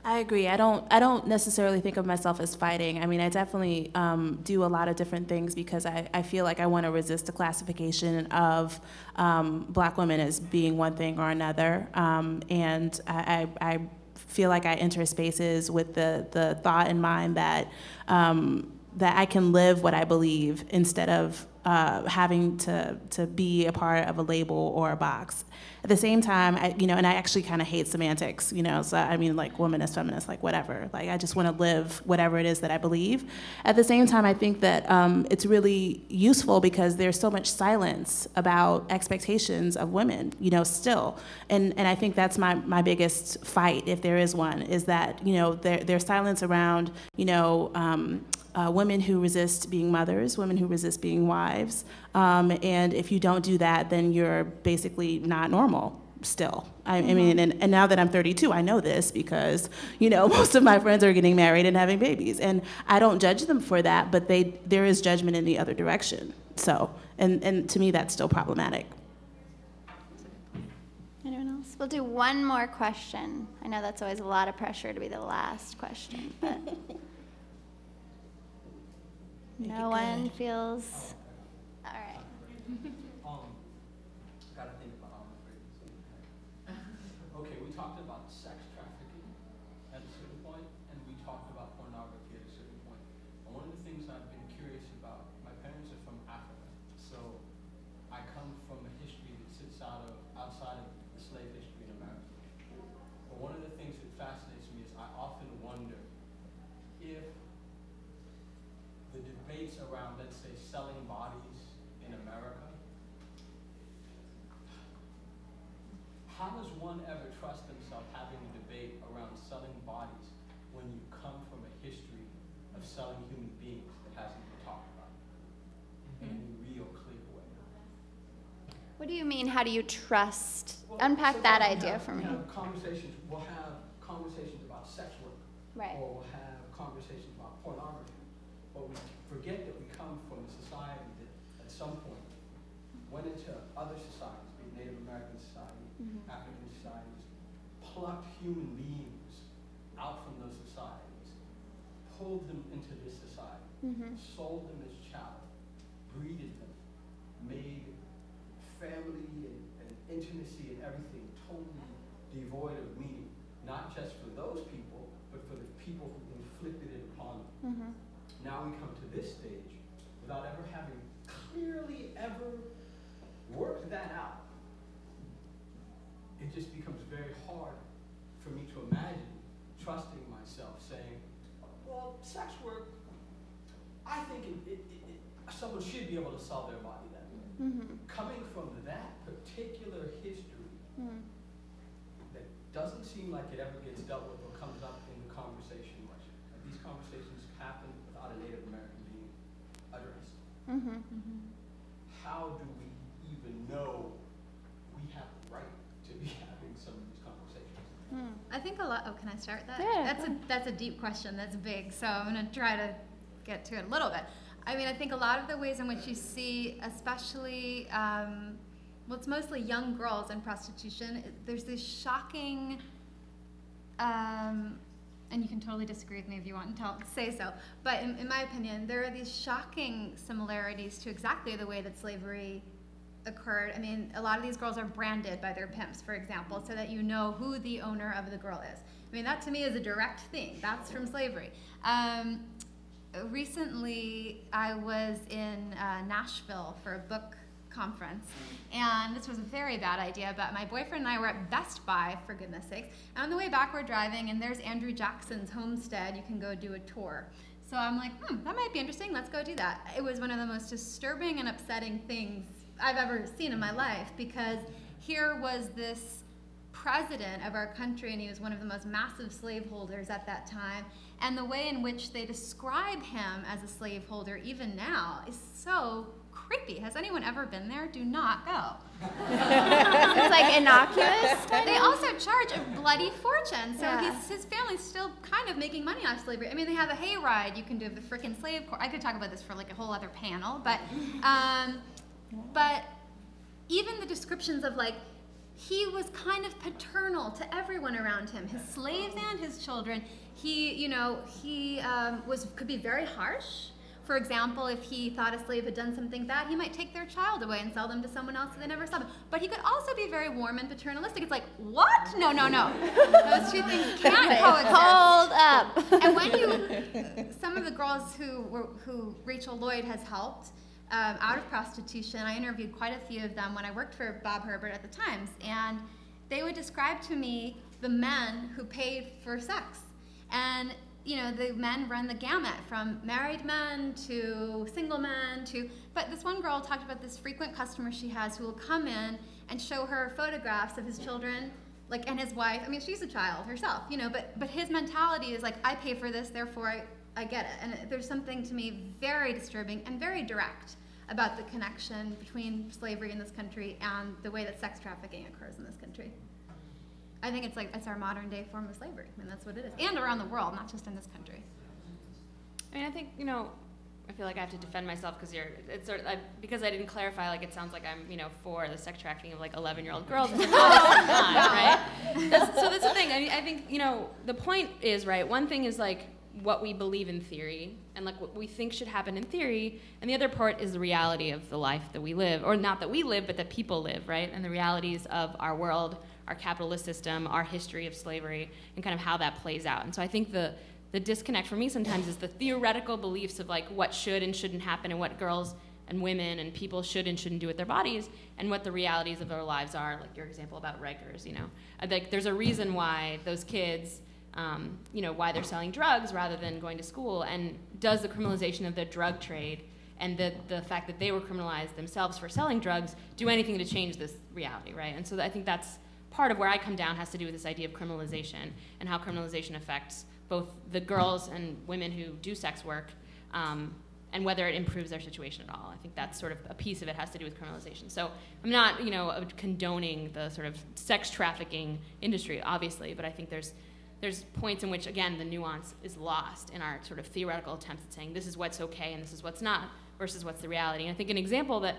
I agree. I don't. I don't necessarily think of myself as fighting. I mean, I definitely um, do a lot of different things because I, I feel like I want to resist the classification of um, Black women as being one thing or another. Um, and I, I, I feel like I enter spaces with the the thought in mind that um, that I can live what I believe instead of uh, having to to be a part of a label or a box. At the same time, I, you know, and I actually kind of hate semantics, you know. So I mean, like womanist, feminist, like whatever. Like I just want to live whatever it is that I believe. At the same time, I think that um, it's really useful because there's so much silence about expectations of women, you know, still. And and I think that's my my biggest fight, if there is one, is that you know there there's silence around you know. Um, uh, women who resist being mothers, women who resist being wives. Um, and if you don't do that, then you're basically not normal still. I, I mean, and, and now that I'm 32, I know this because, you know, most of my friends are getting married and having babies. And I don't judge them for that, but they, there is judgment in the other direction. So, and, and to me, that's still problematic. Anyone else? We'll do one more question. I know that's always a lot of pressure to be the last question, but no one feels. All right. Um, gotta think about all my phrases. Okay, we talked about sex trafficking at a certain point, and we talked about pornography at a certain point. And one of the things I've been curious about, my parents are from Africa, so I come from a history that sits out of outside of the slave history in America. But one of the things that fascinates me is I often wonder if the debates around, let's say, selling bodies in America, how does one ever trust themselves having a debate around selling bodies when you come from a history of selling human beings that hasn't been talked about in any real clear way? What do you mean? How do you trust? Well, Unpack that idea have- for me. We have conversations, we'll have conversations about sex work. Right. Or we'll have conversations about pornography. But we forget that we come from a society that at some point went into other societies, be it Native American society, Mhm. African societies, plucked human beings out from those societies, pulled them into this society, Mhm. sold them as chattel, breeded them, made family and, and intimacy and everything totally devoid of meaning, not just for those people, but for the people who inflicted it upon them. Mhm. Now we come to this stage without ever having clearly ever worked that out. It just becomes very hard for me to imagine trusting myself saying, well, sex work, I think it, it, it, it, someone should be able to sell their body that way. Mhm. Coming from that particular history Mhm. that doesn't seem like it ever gets dealt with or comes up in the conversation much. And these conversations happen without a Native American being addressed. Mhm. How do we even know we have the right to be having some of these conversations? Hmm. I think a lot. Oh, can I start that? Yeah, That's a that's a deep question. That's big. So I'm gonna try to get to it a little bit. I mean, I think a lot of the ways in which you see, especially, um, well, it's mostly young girls in prostitution. There's this shocking, um, and you can totally disagree with me if you want and tell say so. But in, in my opinion, there are these shocking similarities to exactly the way that slavery occurred. I mean, a lot of these girls are branded by their pimps, for example, so that you know who the owner of the girl is. I mean, that to me is a direct thing. That's from slavery. Um, recently, I was in uh, Nashville for a book conference, and this was a very bad idea, but my boyfriend and I were at Best Buy, for goodness sakes. And on the way back, we're driving, and there's Andrew Jackson's homestead. You can go do a tour. So I'm like, hmm, that might be interesting. Let's go do that. It was one of the most disturbing and upsetting things I've ever seen in my life because here was this president of our country, and he was one of the most massive slaveholders at that time. And the way in which they describe him as a slaveholder, even now, is so creepy. Has anyone ever been there? Do not go. It's like innocuous. They also charge a bloody fortune. So Yeah. he's, his family's still kind of making money off slavery. I mean, they have a hayride. You can do the freaking slave court. I could talk about this for like a whole other panel, but, um, but even the descriptions of like, he was kind of paternal to everyone around him, his slaves and his children. He, you know, he um, was could be very harsh. For example, if he thought a slave had done something bad, he might take their child away and sell them to someone else so they never saw them. But he could also be very warm and paternalistic. It's like, what? No, no, no. Those two things can't coexist. Hold up. And when you, some of the girls who were, who Rachel Lloyd has helped um, out of prostitution, I interviewed quite a few of them when I worked for Bob Herbert at the Times, and they would describe to me the men who paid for sex. And you know, the men run the gamut from married men to single men to. But this one girl talked about this frequent customer she has who will come in and show her photographs of his children, like and his wife. I mean, she's a child herself, you know. But but his mentality is like, I pay for this, therefore I I get it. And there's something to me very disturbing and very direct about the connection between slavery in this country and the way that sex trafficking occurs in this country. I think it's like it's our modern day form of slavery, and that's what it is, and around the world, not just in this country. I mean, I think you know, I feel like I have to defend myself because you're it's sort of, I, because I didn't clarify. Like it sounds like I'm you know for the sex trafficking of like 11 year old girls. Obviously oh, not, right? That's, so that's the thing. I mean, I think you know the point is right. One thing is like what we believe in theory and like what we think should happen in theory, and the other part is the reality of the life that we live, or not that we live, but that people live, right? And the realities of our world, our capitalist system, our history of slavery, and kind of how that plays out. And so I think the the disconnect for me sometimes is the theoretical beliefs of like what should and shouldn't happen and what girls and women and people should and shouldn't do with their bodies and what the realities of their lives are like your example about Rikers you know. I think there's a reason why those kids um, you know why they're selling drugs rather than going to school. And does the criminalization of the drug trade and the, the fact that they were criminalized themselves for selling drugs do anything to change this reality right? And so I think that's part of where I come down has to do with this idea of criminalization and how criminalization affects both the girls and women who do sex work um, and whether it improves their situation at all. I think that's sort of a piece of it has to do with criminalization. So I'm not, you know, condoning the sort of sex trafficking industry, obviously, but I think there's there's points in which again the nuance is lost in our sort of theoretical attempts at saying this is what's okay and this is what's not versus what's the reality. And I think an example that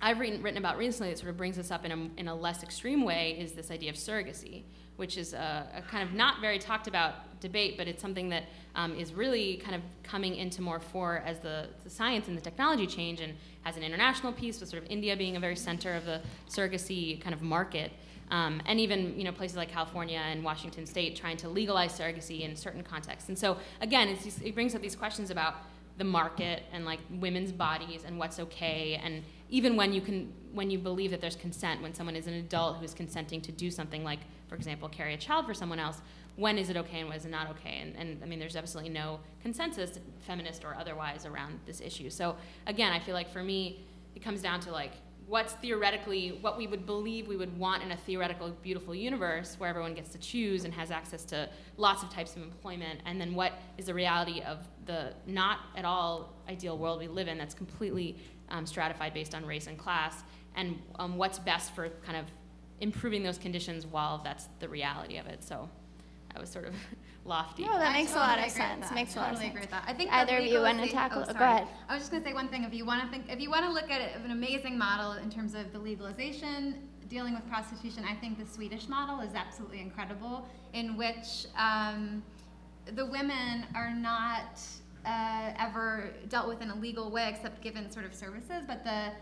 I've written, written about recently that sort of brings this up in a, in a less extreme way is this idea of surrogacy, which is a, a kind of not very talked about debate, but it's something that um, is really kind of coming into more fore as the, the science and the technology change and has an international piece with sort of India being a very center of the surrogacy kind of market. Um, and even you know places like California and Washington State trying to legalize surrogacy in certain contexts. And so again, it brings up these questions about the market and like women's bodies and what's okay and even when you can when you believe that there's consent when someone is an adult who is consenting to do something like for example carry a child for someone else when is it okay and when is it not okay? And, and i mean there's absolutely no consensus feminist or otherwise around this issue. So again i feel like for me it comes down to like what's theoretically what we would believe we would want in a theoretical beautiful universe where everyone gets to choose and has access to lots of types of employment and then what is the reality of the not at all ideal world we live in that's completely um, stratified based on race and class and um, what's best for kind of improving those conditions while that's the reality of it so that was sort of lofty No, that I makes a lot of sense. that. Makes a lot of totally sense. agree with that. I think Either of you want to tackle? Oh, go ahead. I was just going to say one thing. If you want to think, if you want to look at an amazing model in terms of the legalization dealing with prostitution, I think the Swedish model is absolutely incredible. In which um, the women are not uh, ever dealt with in a legal way, except given sort of services, but the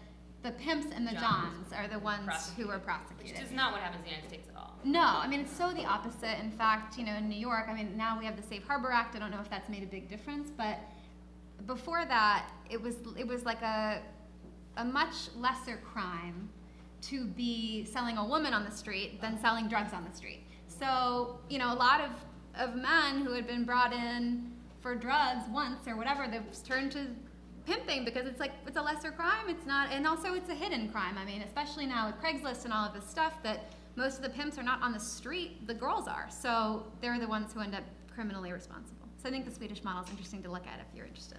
the pimps and the Johns johns are the ones who are prosecuted. which is not what happens in the united states at all No, I mean it's so the opposite. In fact, you know, in New York, I mean now we have the Safe Harbor Act. I don't know if that's made a big difference, but before that, it was it was like a a much lesser crime to be selling a woman on the street than selling drugs on the street. So, you know, a lot of of men who had been brought in for drugs once or whatever, they've turned to pimping because it's like it's a lesser crime. It's not, and also it's a hidden crime. I mean, especially now with Craigslist and all of this stuff, that most of the pimps are not on the street. The girls are, so they're the ones who end up criminally responsible. So I think the Swedish model is interesting to look at if you're interested.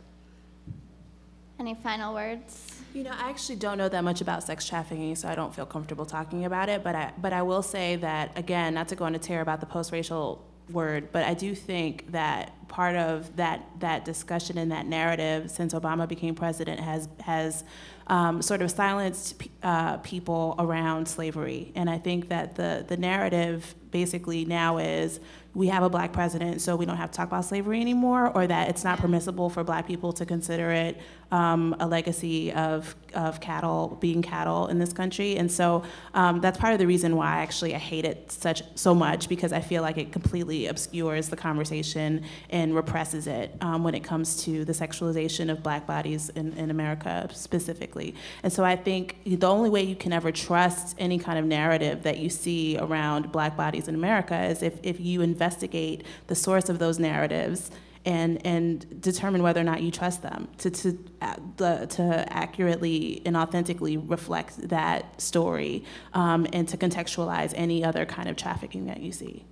Any final words? You know, I actually don't know that much about sex trafficking, so I don't feel comfortable talking about it. But I, but I will say that again, not to go into tear about the post-racial word, but I do think that part of that that discussion and that narrative since Obama became president has has um, sort of silenced uh, people around slavery. And I think that the the narrative basically now is we have a black president, so we don't have to talk about slavery anymore, or that it's not permissible for black people to consider it um, a legacy of, of cattle, being cattle in this country. And so um, that's part of the reason why actually I hate it such, so much, because I feel like it completely obscures the conversation and represses it um, when it comes to the sexualization of black bodies in, in America specifically. And so I think the only way you can ever trust any kind of narrative that you see around black bodies in America is if, if you investigate the source of those narratives and, and determine whether or not you trust them to, to, uh, to accurately and authentically reflect that story um, and to contextualize any other kind of trafficking that you see.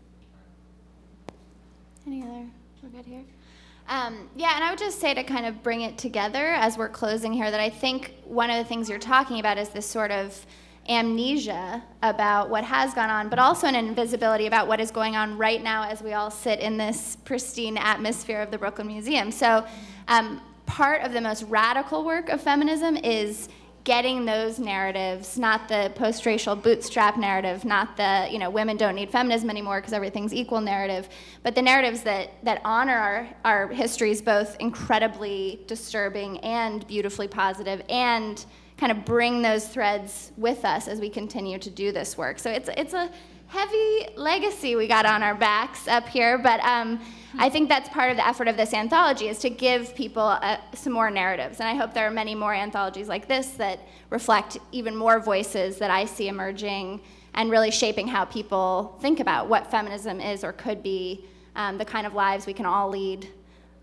Any other? We're good here. Um, yeah, and I would just say to kind of bring it together as we're closing here that I think one of the things you're talking about is this sort of amnesia about what has gone on, but also an invisibility about what is going on right now as we all sit in this pristine atmosphere of the Brooklyn Museum. So, um, part of the most radical work of feminism is getting those narratives, not the post-racial bootstrap narrative, not the you know women don't need feminism anymore because everything's equal narrative, but the narratives that that honor our our histories both incredibly disturbing and beautifully positive and kind of bring those threads with us as we continue to do this work. So it's it's a heavy legacy we got on our backs up here, but um, I think that's part of the effort of this anthology is to give people uh, some more narratives, and I hope there are many more anthologies like this that reflect even more voices that I see emerging and really shaping how people think about what feminism is or could be, um, the kind of lives we can all lead,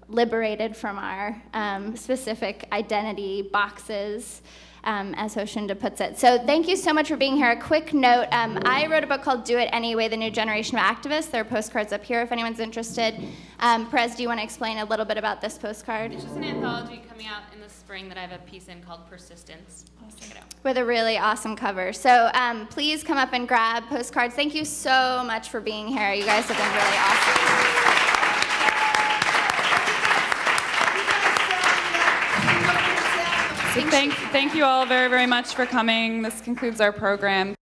liberated from our um, specific identity boxes um, as Joshunda puts it. So thank you so much for being here. A quick note, um, I wrote a book called Do It Anyway, The New Generation of Activists. There are postcards up here if anyone's interested. Um, Perez, do you want to explain a little bit about this postcard? It's just an anthology coming out in the spring that I have a piece in called Persistence. Check it out. With a really awesome cover. So um, please come up and grab postcards. Thank you so much for being here. You guys have been really awesome. Thank, thank you all very, very much for coming. This concludes our program.